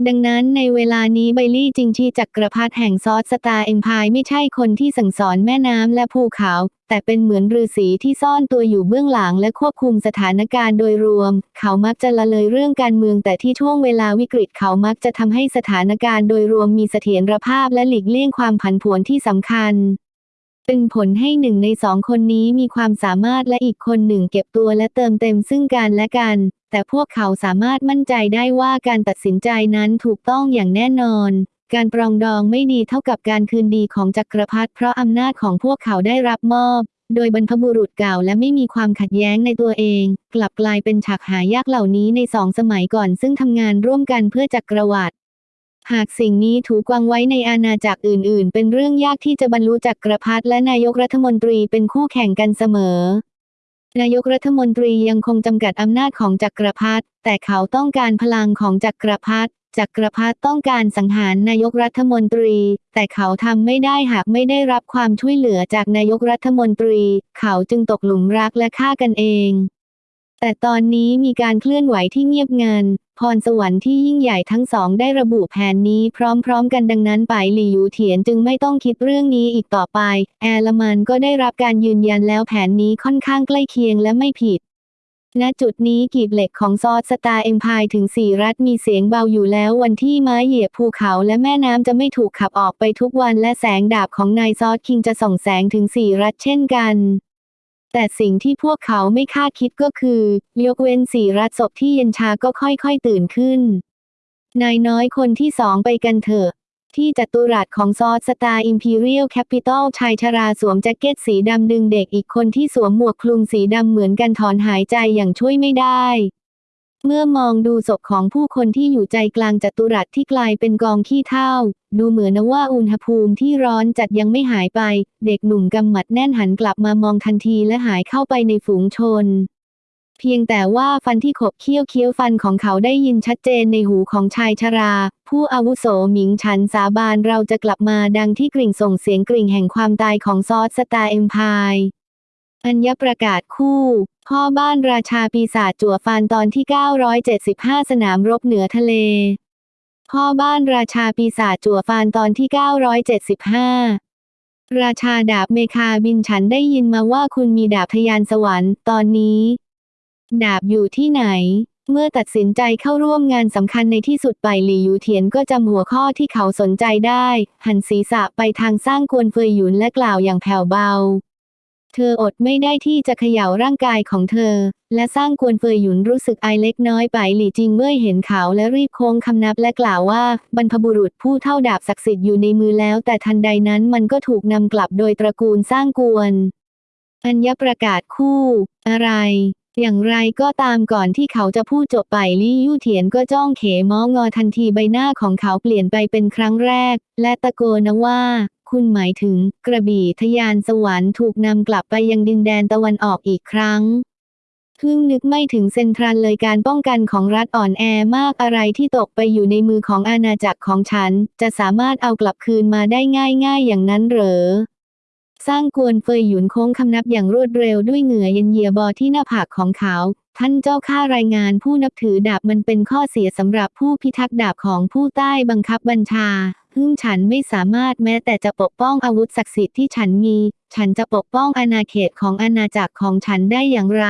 ดังนั้นในเวลานี้ไบลี่จิงชีจักรพรรดิแห่ง Sword Star Empire ไม่ใช่คนที่สั่งสอนแม่น้ำและภูเขา แต่เป็นเหมือนฤาษีที่ซ่อนตัวอยู่เบื้องหลังและควบคุมสถานการณ์โดยรวม เขามักจะละเลยเรื่องการเมือง แต่ที่ช่วงเวลาวิกฤตเขามักจะทำให้สถานการณ์โดยรวมมีเสถียรภาพและหลีกเลี่ยงความผันผวนที่สำคัญ เป็นผลให้หนึ่งในสองคนนี้มีความสามารถและอีกคนหนึ่งเก็บตัวและเติมเต็มซึ่งกันและกัน แต่พวกเขาสามารถมั่นใจได้ว่าการตัดสินใจนั้นถูกต้องอย่างแน่นอน การปรองดองไม่ดีเท่ากับการคืนดีของจักรพรรดิเพราะอำนาจของพวกเขาได้รับมอบโดยบรรพบุรุษเก่าและไม่มีความขัดแย้งในตัวเอง กลับกลายเป็นฉากหายากเหล่านี้ในสองสมัยก่อนซึ่งทำงานร่วมกันเพื่อจักรวรรดิ หากสิ่งนี้ถูกวางไว้ในอาณาจักรอื่น ๆ เป็นเรื่องยากที่จะบรรลุจักกรพรรดิและนายกรัฐมนตรีเป็นคู่แข่งกันเสมอ นายกรัฐมนตรียังคงจำกัดอำนาจของจักรพรรดิแต่เขาต้องการพลังของจักรพรรดิจักรพรรดิต้องการสังหารนายกรัฐมนตรี แต่เขาทำไม่ได้หากไม่ได้รับความช่วยเหลือจากนายกรัฐมนตรี เขาจึงตกหลุมรักและฆ่ากันเอง แต่ตอนนี้มีการเคลื่อนไหวที่เงียบงัน พรสวรรค์ที่ยิ่งใหญ่ทั้งสองได้ระบุแผนนี้พร้อมๆ กันดังนั้นไปหลี่ยูเถียนจึงไม่ต้องคิดเรื่องนี้อีกต่อไป แอลมันก็ได้รับการยืนยันแล้วแผนนี้ค่อนข้างใกล้เคียงและไม่ผิดณจุดนี้กีบเหล็กของ Sword Star Empire ถึง4รัฐมีเสียงเบาอยู่แล้ววันที่ไม้เหยียบภูเขาและแม่น้ำจะไม่ถูกขับออกไปทุกวันและแสงดาบของนาย Sword King จะส่องแสงถึง4รัฐเช่นกัน แต่สิ่งที่พวกเขาไม่คาดคิดก็คือ ยกเว้นสี่รัศพที่เย็นชาก็ค่อยๆตื่นขึ้น นายน้อยคนที่สองไปกันเถอะ ที่จัตุรัสของ Sword Star Imperial Capital ชายชราสวมแจ็คเก็ตสีดำดึงเด็กอีกคนที่สวมหมวกคลุมสีดำเหมือนกันถอนหายใจอย่างช่วยไม่ได้ เมื่อมองดูศพของผู้คนที่อยู่ใจกลางจัตุรัสที่กลายเป็นกองขี้เถ้า ดูเหมือนว่าอุณหภูมิที่ร้อนจัดยังไม่หายไป เด็กหนุ่มกำหมัดแน่นหันกลับมามองทันทีและหายเข้าไปในฝูงชน เพียงแต่ว่าฟันที่ขบเคี้ยวเคี้ยวฟันของเขาได้ยินชัดเจนในหูของชายชรา ผู้อาวุโสหมิงฉันสาบานเราจะกลับมาดังที่กริ่งส่งเสียงกริ่งแห่งความตายของ Sword Star Empire อัญประกาศคู่ พ่อบ้านราชาปีศาจจั่วฟานตอนที่ 975 สนามรบเหนือทะเล พ่อบ้านราชาปีศาจจั่วฟานตอนที่ 975 ราชาดาบเมคาบินฉันได้ยินมาว่าคุณมีดาบทยานสวรรค์ตอนนี้ ดาบอยู่ที่ไหน เมื่อตัดสินใจเข้าร่วมงานสำคัญในที่สุดไปหลี่ยูเทียนก็จำหัวข้อที่เขาสนใจได้ หันศีรษะไปทางสร้างกวนเฟยหยุนและกล่าวอย่างแผ่วเบา เธออดไม่ได้ที่จะเขย่าร่างกายของเธอ และสร้างกวนเฟยหยุนรู้สึกไอเล็กน้อยไปหลี่จิงเมื่อเห็นเขาและรีบโค้งคำนับและกล่าวว่า บรรพบุรุษผู้เท่าดาบศักดิ์สิทธิ์อยู่ในมือแล้ว แต่ทันใดนั้นมันก็ถูกนำกลับโดยตระกูลสร้างกวนอัญญประกาศคู่ อะไร อย่างไรก็ตามก่อนที่เขาจะพูดจบไปลี่ยู่เถียนก็จ้องเขมองอทันทีใบหน้าของเขาเปลี่ยนไปเป็นครั้งแรก และตะโกนว่า คุณหมายถึง กระบี่ทยานสวรรค์ถูกนำกลับไปยังดินแดนตะวันออกอีกครั้งเพิ่งนึกไม่ถึงเซนทรัลเลยการป้องกันของรัฐอ่อนแอมากอะไรที่ตกไปอยู่ในมือของอาณาจักรของฉัน จะสามารถเอากลับคืนมาได้ง่ายๆอย่างนั้นเหรอ สร้างกวนเฟยหยุนโค้งคำนับอย่างรวดเร็วด้วยเหงื่อเย็นเยียบอที่หน้าผากของเขา ท่านเจ้าข้ารายงานผู้นับถือดาบมันเป็นข้อเสียสำหรับผู้พิทักษ์ดาบของผู้ใต้บังคับบัญชา ซึ่งฉันไม่สามารถแม้แต่จะปกป้องอาวุธศักดิ์สิทธิ์ที่ฉันมี ฉันจะปกป้องอาณาเขตของอาณาจักรของฉันได้อย่างไร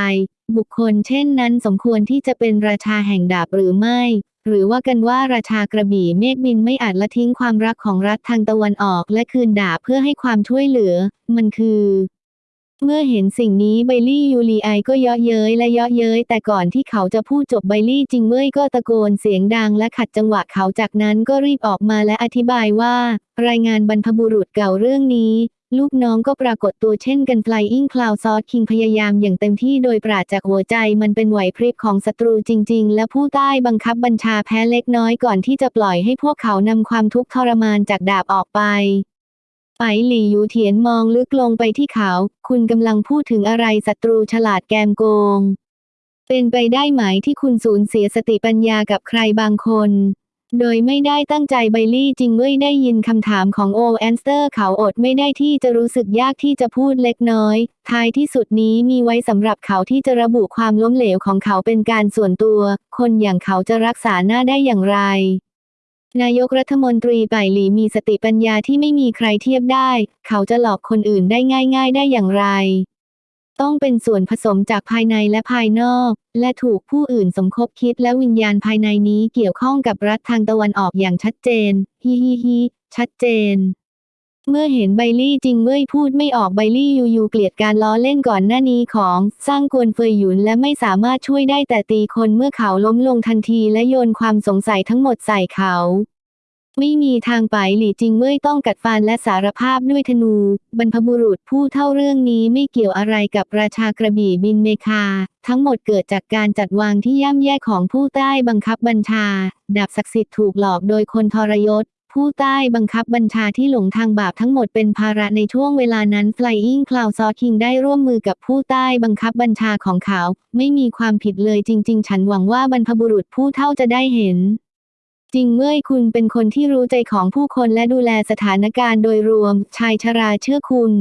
บุคคลเช่นนั้นสมควรที่จะเป็นราชาแห่งดาบหรือไม่ หรือว่ากันว่าราชากระบี่เมฆบินไม่อาจละทิ้งความรักของรัฐทางตะวันออกและคืนดาบเพื่อให้ความช่วยเหลือ มันคือ เมื่อเห็นสิ่งนี้ไบลี่ยูรีไอก็เยาะเย้ยและเยาะเย้ยแต่ก่อนที่เขาจะพูดจบไบลี่จิงเว่ยก็ตะโกนเสียงดังและขัดจังหวะเขาจากนั้นก็รีบออกมาและอธิบายว่า รายงานบรรพบุรุษเก่าเรื่องนี้ ลูกน้องก็ปรากฏตัวเช่นกัน Flying Cloud s o u t King พยายามอย่างเต็มที่โดยปราศจากหัวใจมันเป็นไหวพริบของศัตรูจริง ๆ และผู้ใต้บังคับบัญชาแพ้เล็กน้อยก่อนที่จะปล่อยให้พวกเขานำความทุกข์ทรมานจากดาบออกไป ไปหลี่ยูเทียนมองลึกลงไปที่เขา คุณกำลังพูดถึงอะไรศัตรูฉลาดแกมโกง เป็นไปได้ไหมที่คุณสูญเสียสติปัญญากับใครบางคน โดยไม่ได้ตั้งใจไบลี่จิงเว่ยได้ยินคำถามของ Old Ancestor เขาอดไม่ได้ที่จะรู้สึกยากที่จะพูดเล็กน้อย ท้ายที่สุดนี้มีไว้สำหรับเขาที่จะระบุความล้มเหลวของเขาเป็นการส่วนตัว คนอย่างเขาจะรักษาหน้าได้อย่างไร นายกรัฐมนตรีไบหลีมีสติปัญญาที่ไม่มีใครเทียบได้ เขาจะหลอกคนอื่นได้ง่าย ๆ ได้อย่างไร ต้องเป็นส่วนผสมจากภายในและภายนอก และถูกผู้อื่นสมคบคิดและวิญญาณภายในนี้เกี่ยวข้องกับรัฐทางตะวันออกอย่างชัดเจน ฮิฮิฮิชัดเจน เมื่อเห็นไบลี่จริงเว่ยพูดไม่ออกไบลี่ยูยูเกลียดการล้อเล่นก่อนหน้านี้ของสร้างกวนเฟยหยุนและไม่สามารถช่วยได้แต่ตีคนเมื่อเขาล้มลงทันทีและโยนความสงสัยทั้งหมดใส่เขา ไม่มีทางไปหลี่จริงเว่ยต้องกัดฟันและสารภาพด้วยธนู บรรพบุรุษผู้เท่าเรื่องนี้ไม่เกี่ยวอะไรกับราชากระบี่บินเมคา ทั้งหมดเกิดจากการจัดวางที่ย่ำแย่ของผู้ใต้บังคับบัญชา ดาบศักดิ์สิทธิ์ถูกหลอกโดยคนทรยศ ผู้ใต้บังคับบัญชาที่หลงทางบาปทั้งหมดเป็นภาระในช่วงเวลานั้น Flying Cloud s o King ได้ร่วมมือกับผู้ใต้บังคับบัญชาของเขา ไม่มีความผิดเลยจริง ๆ ฉันหวังว่าบรรพบุรุษผู้เท่าจะได้เห็น จริงเมื่อคุณเป็นคนที่รู้ใจของผู้คนและดูแลสถานการณ์โดยรวม ชายชราเชื่อคุณ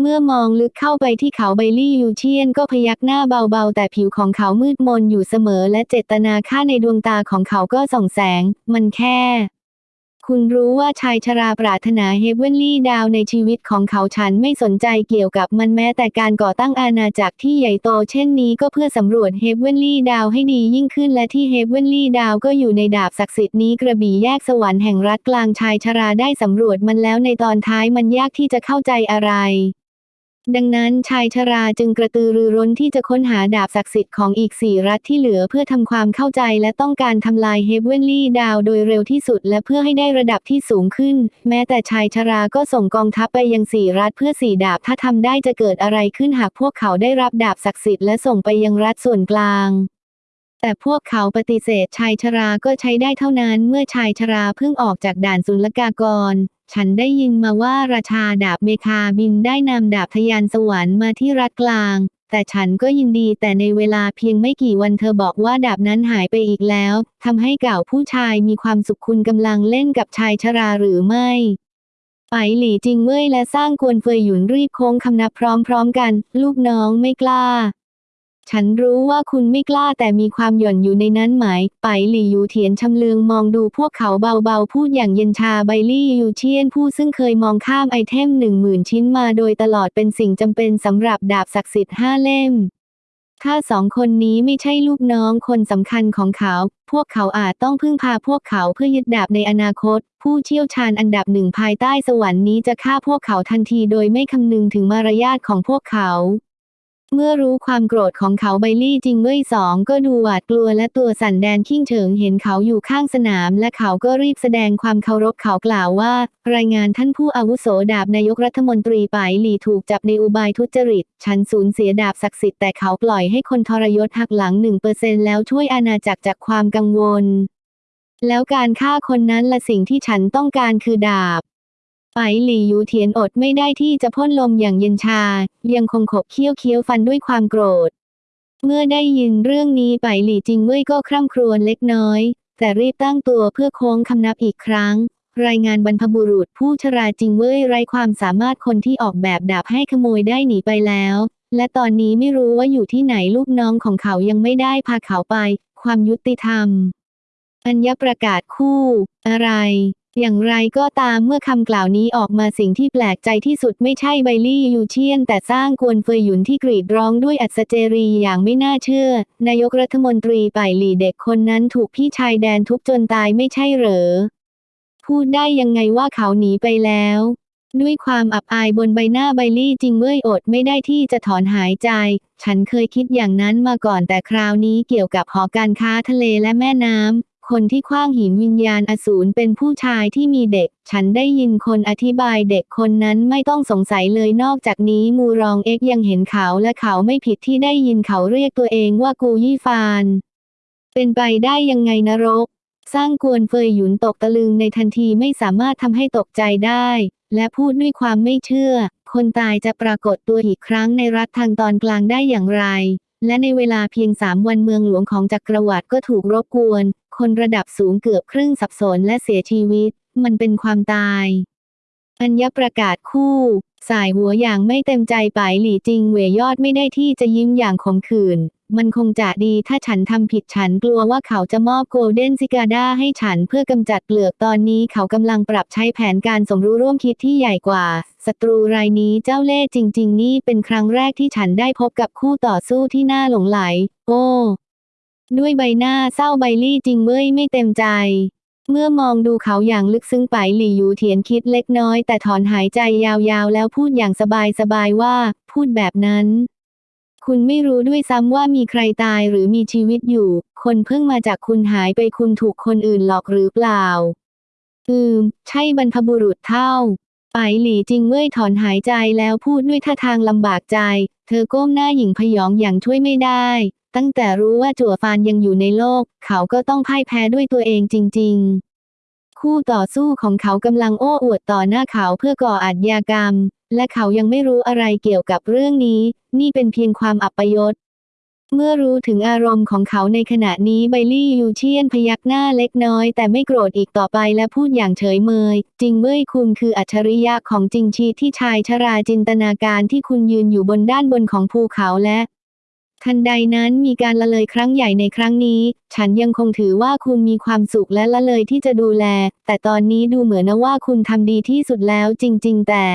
เมื่อมองลึกเข้าไปที่เขาไบลี่ยูเชียนก็พยักหน้าเบาๆ แต่ผิวของเขามืดมนอยู่เสมอ และเจตนาค่าในดวงตาของเขาก็ส่องแสง มันแค่ คุณรู้ว่าชายชราปรารถนา Heavenly Dao ในชีวิตของเขาฉันไม่สนใจเกี่ยวกับมันแม้แต่การก่อตั้งอาณาจักรที่ใหญ่โตเช่นนี้ก็เพื่อสำรวจ Heavenly Dao ให้ดียิ่งขึ้นและที่ Heavenly Dao ก็อยู่ในดาบศักดิ์สิทธิ์นี้กระบี่แยกสวรรค์แห่งรัฐกลางชายชราได้สำรวจมันแล้วในตอนท้ายมันยากที่จะเข้าใจอะไร ดังนั้นชายชราจึงกระตือรือร้นที่จะค้นหาดาบศักดิ์สิทธิ์ของอีกสี่รัฐที่เหลือเพื่อทำความเข้าใจและต้องการทำลาย Heavenly Dao โดยเร็วที่สุดและเพื่อให้ได้ระดับที่สูงขึ้น แม้แต่ชายชราก็ส่งกองทัพไปยังสี่รัฐเพื่อสี่ดาบถ้าทำได้จะเกิดอะไรขึ้นหากพวกเขาได้รับดาบศักดิ์สิทธิ์และส่งไปยังรัฐส่วนกลางแต่พวกเขาปฏิเสธชายชราก็ใช้ได้เท่านั้นเมื่อชายชราเพิ่งออกจากด่านศุลกากร ฉันได้ยินมาว่าราชาดาบเมคาบินได้นำดาบทยานสวรรค์มาที่รัฐกลาง แต่ฉันก็ยินดีแต่ในเวลาเพียงไม่กี่วันเธอบอกว่าดาบนั้นหายไปอีกแล้วทำให้เก่าผู้ชายมีความสุขคุณกำลังเล่นกับชายชราหรือไม่ไปหลี่จิงเว่ยและซ่างกวนเฟยหยุนรีบโค้งคำนับพร้อมๆกัน ลูกน้องไม่กล้า ฉันรู้ว่าคุณไม่กล้าแต่มีความหย่อนอยู่ในนั้นไหมไปหลี่ยูเทียนชำเลืองมองดูพวกเขาเบาๆ พูดอย่างเย็นชาไบลี่ยูเชียนผู้ซึ่งเคยมองข้ามไอเทมหนึ่งหมื่นชิ้นมาโดยตลอดเป็นสิ่งจำเป็นสำหรับดาบศักดิ์สิทธิ์ห้าเล่ม ถ้าสองคนนี้ไม่ใช่ลูกน้องคนสำคัญของเขา พวกเขาอาจต้องพึ่งพาพวกเขาเพื่อยึดดาบในอนาคต ผู้เชี่ยวชาญอันดับหนึ่งภายใต้สวรรค์นี้จะฆ่าพวกเขาทันทีโดยไม่คำนึงถึงมารยาทของพวกเขา เมื่อรู้ความโกรธของเขาไบลี่จริงเว่ยสองก็ดูหวาดกลัวและตัวสั่นแดนขิ้งเฉิงเห็นเขาอยู่ข้างสนาม และเขาก็รีบแสดงความเคารพเขากล่าวว่า รายงานท่านผู้อาวุโสดาบนายกรัฐมนตรีปายหลี่ถูกจับในอุบายทุจริต ฉันสูญเสียดาบศักดิ์สิทธิ์แต่เขาปล่อยให้คนทรยศหักหลังหนึ่งเปอร์เซ็นแล้วช่วยอาณาจักรจากความกังวล แล้วการฆ่าคนนั้นละสิ่งที่ฉันต้องการคือดาบ ไปหลี่ยูเทียนอดไม่ได้ที่จะพ่นลมอย่างเย็นชา ยังคงขบเคี้ยวเคี้ยวฟันด้วยความโกรธ เมื่อได้ยินเรื่องนี้ไปหลี่จิงเว่ยก็คร่ำครวญเล็กน้อย แต่รีบตั้งตัวเพื่อโค้งคำนับอีกครั้ง รายงานบรรพบุรุษผู้ชราจิงเว่ยไร้ความสามารถคนที่ออกแบบดาบให้ขโมยได้หนีไปแล้ว และตอนนี้ไม่รู้ว่าอยู่ที่ไหนลูกน้องของเขายังไม่ได้พาเขาไป ความยุติธรรม อัญญประกาศคู่ อะไร อย่างไรก็ตามเมื่อคำกล่าวนี้ออกมาสิ่งที่แปลกใจที่สุดไม่ใช่ไบลี่ยูเชียน แต่สร้างกวนเฟยหยุนที่กรีดร้องด้วยอัศเจรีอย่างไม่น่าเชื่อ นายกรัฐมนตรีป่ายหลี่เด็กคนนั้นถูกพี่ชายแดนทุบจนตายไม่ใช่เหรอ พูดได้ยังไงว่าเขาหนีไปแล้ว ด้วยความอับอายบนใบหน้าไบลี่จริงเว้ยอดไม่ได้ที่จะถอนหายใจ ฉันเคยคิดอย่างนั้นมาก่อนแต่คราวนี้เกี่ยวกับหอการค้าทะเลและแม่น้ำ คนที่คว้างหินวิญญาณอสูรเป็นผู้ชายที่มีเด็ก ฉันได้ยินคนอธิบายเด็กคนนั้นไม่ต้องสงสัยเลยนอกจากนี้มูรองเอ็กยังเห็นเขาและเขาไม่ผิดที่ได้ยินเขาเรียกตัวเองว่ากูยี่ฟาน เป็นไปได้ยังไงนรก สร้างกวนเฟยหยุนตกตะลึงในทันทีไม่สามารถทำให้ตกใจได้ และพูดด้วยความไม่เชื่อ คนตายจะปรากฏตัวอีกครั้งในรัฐทางตอนกลางได้อย่างไรและในเวลาเพียงสามวันเมืองหลวงของจักรวรรดิก็ถูกรบกวน คนระดับสูงเกือบครึ่งสับสนและเสียชีวิต มันเป็นความตาย อัญญประกาศคู่ สายหัวอย่างไม่เต็มใจไปหลี่จริงเหวยยอดไม่ได้ที่จะยิ้มอย่างขมขื่นมันคงจะดีถ้าฉันทำผิดฉันกลัวว่าเขาจะมอบโกลเด้นซิกาดาให้ฉันเพื่อกำจัดเปลือกตอนนี้เขากำลังปรับใช้แผนการสมรู้ร่วมคิดที่ใหญ่กว่าศัตรูรายนี้เจ้าเล่ห์จริง ๆ นี่เป็นครั้งแรกที่ฉันได้พบกับคู่ต่อสู้ที่น่าหลงไหล โอ้ ด้วยใบหน้าเศร้าใบลี่จริงเว้ยไม่เต็มใจ เมื่อมองดูเขาอย่างลึกซึ้งไปหลี่ยูเถียนคิดเล็กน้อย แต่ถอนหายใจยาวๆ แล้วพูดอย่างสบายๆว่า พูดแบบนั้น คุณไม่รู้ด้วยซ้ำว่ามีใครตายหรือมีชีวิตอยู่ คนเพิ่งมาจากคุณหายไปคุณถูกคนอื่นหลอกหรือเปล่า อืม ใช่บรรพบุรุษเท่าไปหลี่จริงเว้ยถอนหายใจแล้วพูดด้วยท่าทางลำบากใจ เธอก้มหน้าหญิงพยองอย่างช่วยไม่ได้ ตั้งแต่รู้ว่าจั่วฟานยังอยู่ในโลก เขาก็ต้องพ่ายแพ้ด้วยตัวเองจริง ๆ คู่ต่อสู้ของเขากำลังโอ้อวดต่อหน้าเขาเพื่อก่ออาชญากรรม และเขายังไม่รู้อะไรเกี่ยวกับเรื่องนี้ นี่เป็นเพียงความอัปยศเมื่อรู้ถึงอารมณ์ของเขาในขณะนี้ไบลี่ยูเชียนพยักหน้าเล็กน้อย แต่ไม่โกรธอีกต่อไปและพูดอย่างเฉยเมย จริงเว้ยคุณคืออัจฉริยะของจริงชีที่ชายชราจินตนาการที่คุณยืนอยู่บนด้านบนของภูเขาและ ทันใดนั้นมีการละเลยครั้งใหญ่ในครั้งนี้ ฉันยังคงถือว่าคุณมีความสุขและละเลยที่จะดูแล แต่ตอนนี้ดูเหมือนนะว่าคุณทำดีที่สุดแล้วจริง ๆ แต่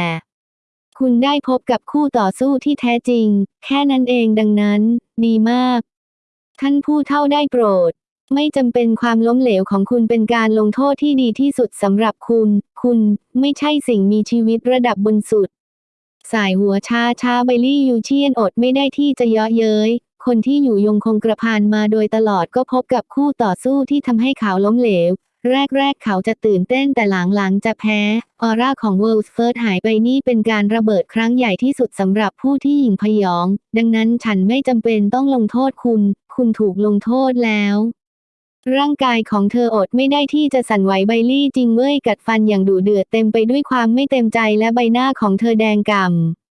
คุณได้พบกับคู่ต่อสู้ที่แท้จริง แค่นั้นเองดังนั้น ดีมาก ท่านผู้เท่าได้โปรด ไม่จำเป็นความล้มเหลวของคุณเป็นการลงโทษที่ดีที่สุดสำหรับคุณ คุณไม่ใช่สิ่งมีชีวิตระดับบนสุด สายหัวชาชาไบลลี่ยูเชียนอดไม่ได้ที่จะเยาะเย้ย คนที่อยู่ยงคงกระพานมาโดยตลอดก็พบกับคู่ต่อสู้ที่ทำให้เขาล้มเหลว แรกๆ เขาจะตื่นเต้นแต่หลังๆ จะแพ้ ออร่าของ World's First หายไปนี่เป็นการระเบิดครั้งใหญ่ที่สุดสำหรับผู้ที่หญิงพยอง ดังนั้นฉันไม่จำเป็นต้องลงโทษคุณ คุณถูกลงโทษแล้ว ร่างกายของเธออดไม่ได้ที่จะสั่นไหวไบลี่จริงเว้ยกัดฟันอย่างดุเดือดเต็มไปด้วยความไม่เต็มใจและใบหน้าของเธอแดงก่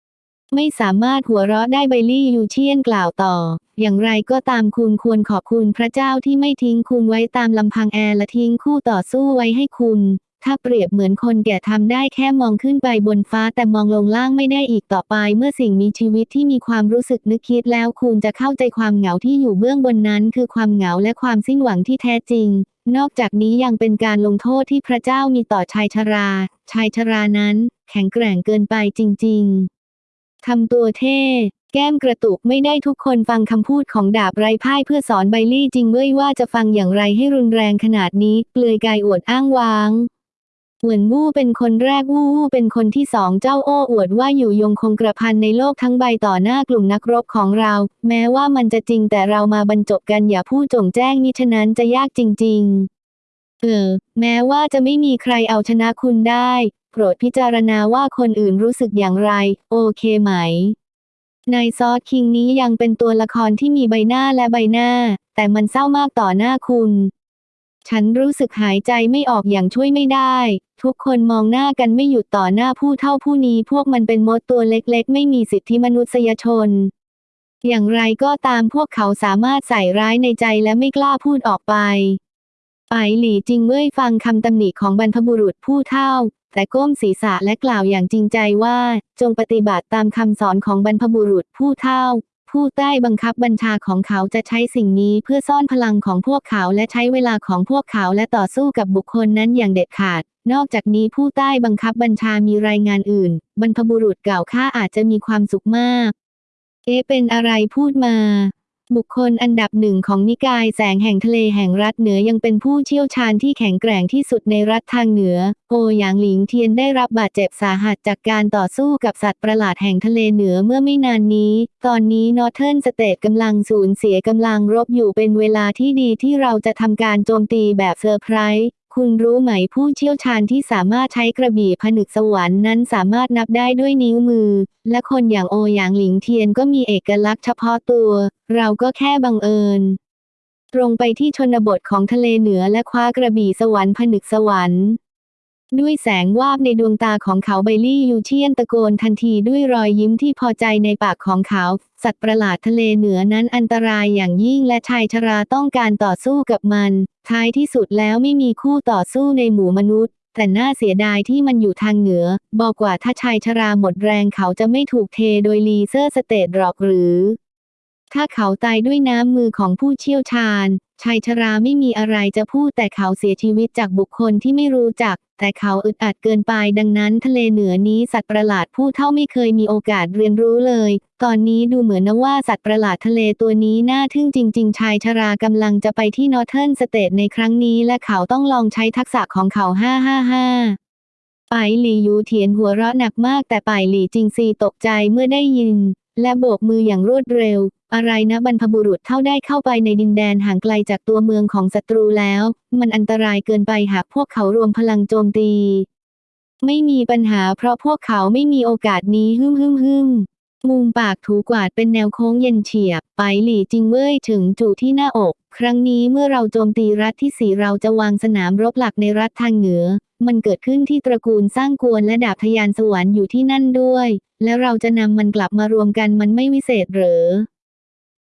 ำไม่สามารถหัวเราะได้ไบลี่ยูเชียนกล่าวต่อ อย่างไรก็ตามคุณควรขอบคุณพระเจ้าที่ไม่ทิ้งคุณไว้ตามลำพังแอร์และทิ้งคู่ต่อสู้ไว้ให้คุณ ถ้าเปรียบเหมือนคนแก่ทำได้แค่มองขึ้นไปบนฟ้าแต่มองลงล่างไม่ได้อีกต่อไป เมื่อสิ่งมีชีวิตที่มีความรู้สึกนึกคิดแล้วคุณจะเข้าใจความเหงาที่อยู่เบื้องบนนั้น คือความเหงาและความสิ้นหวังที่แท้จริง นอกจากนี้ยังเป็นการลงโทษที่พระเจ้ามีต่อชายชรา ชายชรานั้น แข็งแกร่งเกินไปจริง ๆทำตัวเท่แก้มกระตุกไม่ได้ทุกคนฟังคำพูดของดาบไร้พ่ายเพื่อสอนไบลี่จริงเว้ยว่าจะฟังอย่างไรให้รุนแรงขนาดนี้ เปลือยกายอวดอ้างว้าง เหมือนวู้เป็นคนแรกวู้วู้เป็นคนที่สองเจ้าโอ้อวดว่าอยู่ยงคงกระพันในโลกทั้งใบต่อหน้ากลุ่มนักรบของเรา แม้ว่ามันจะจริงแต่เรามาบรรจบกันอย่าพูดจงแจ้งมิฉะนั้นจะยากจริง ๆ เออ แม้ว่าจะไม่มีใครเอาชนะคุณได้ โปรดพิจารณาว่าคนอื่นรู้สึกอย่างไร โอเคไหมในซอสคิงนี้ยังเป็นตัวละครที่มีใบหน้าและใบหน้า แต่มันเศร้ามากต่อหน้าคุณ ฉันรู้สึกหายใจไม่ออกอย่างช่วยไม่ได้ ทุกคนมองหน้ากันไม่หยุดต่อหน้าผู้เท่าผู้นี้พวกมันเป็นมดตัวเล็กๆ ไม่มีสิทธิมนุษยชน อย่างไรก็ตามพวกเขาสามารถใส่ร้ายในใจและไม่กล้าพูดออกไปไปหลี่จิงเว่ยฟังคำตำหนิของบรรพบุรุษผู้เท่า แต่ก้มศีรษะและกล่าวอย่างจริงใจว่า จงปฏิบัติตามคำสอนของบรรพบุรุษผู้เท่า ผู้ใต้บังคับบัญชาของเขาจะใช้สิ่งนี้เพื่อซ่อนพลังของพวกเขาและใช้เวลาของพวกเขาและต่อสู้กับบุคคลนั้นอย่างเด็ดขาด นอกจากนี้ผู้ใต้บังคับบัญชามีรายงานอื่น บรรพบุรุษเก่าข้าอาจจะมีความสุขมาก เอเป็นอะไรพูดมา บุคคลอันดับหนึ่งของนิกายแสงแห่งทะเลแห่งรัฐเหนือยังเป็นผู้เชี่ยวชาญที่แข็งแกร่งที่สุดในรัฐทางเหนือ โอหยางหลิงเทียนได้รับบาดเจ็บสาหัสจากการต่อสู้กับสัตว์ประหลาดแห่งทะเลเหนือเมื่อไม่นานนี้ ตอนนี้ Northern State กำลังสูญเสียกำลังรบอยู่เป็นเวลาที่ดีที่เราจะทำการโจมตีแบบเซอร์ไพรส์ คุณรู้ไหมผู้เชี่ยวชาญที่สามารถใช้กระบี่ผนึกสวรรค์นั้นสามารถนับได้ด้วยนิ้วมือ และคนอย่างโอหยางหลิงเทียนก็มีเอกลักษณ์เฉพาะตัว เราก็แค่บังเอิญ ตรงไปที่ชนบทของทะเลเหนือและคว้ากระบี่สวรรค์ผนึกสวรรค์ ด้วยแสงวาบในดวงตาของเขาไบลี่ยูเชียนตะโกนทันทีด้วยรอยยิ้มที่พอใจในปากของเขา สัตว์ประหลาดทะเลเหนือนั้นอันตรายอย่างยิ่งและชายชราต้องการต่อสู้กับมัน ท้ายที่สุดแล้วไม่มีคู่ต่อสู้ในหมู่มนุษย์ แต่น่าเสียดายที่มันอยู่ทางเหนือ บอกว่าถ้าชายชราหมดแรงเขาจะไม่ถูกเทโดย Lesser State หรอกหรือ ถ้าเขาตายด้วยน้ำมือของผู้เชี่ยวชาญ ชายชราไม่มีอะไรจะพูดแต่เขาเสียชีวิตจากบุคคลที่ไม่รู้จัก แต่เขาอึดอัดเกินไปดังนั้นทะเลเหนือนี้สัตว์ประหลาดผู้เฒ่าไม่เคยมีโอกาสเรียนรู้เลย ตอนนี้ดูเหมือนนะว่าสัตว์ประหลาดทะเลตัวนี้น่าทึ่งจริง ๆ ชายชรากำลังจะไปที่ Northern State ในครั้งนี้และเขาต้องลองใช้ทักษะของเขา555ไปหลี่ยูเถียนหัวเราะหนักมากแต่ไปหลี่จิงซีตกใจเมื่อได้ยิน และโบกมืออย่างรวดเร็ว อะไรนะบรรพบุรุษเท่าได้เข้าไปในดินแดนห่างไกลจากตัวเมืองของศัตรูแล้ว มันอันตรายเกินไปหากพวกเขารวมพลังโจมตี ไม่มีปัญหาเพราะพวกเขาไม่มีโอกาสนี้ฮึ่มฮึ่มฮึมมุมปากถูกวาดเป็นแนวโค้งเย็นเฉียบ ไปหลี่จิงเว่ยถึงจู่ที่หน้าอก ครั้งนี้เมื่อเราโจมตีรัฐที่สี่เราจะวางสนามรบหลักในรัฐทางเหนือ มันเกิดขึ้นที่ตระกูลสร้างกวนและดาบทยานสวรรค์อยู่ที่นั่นด้วย แล้วเราจะนำมันกลับมารวมกันมันไม่วิเศษเหรอ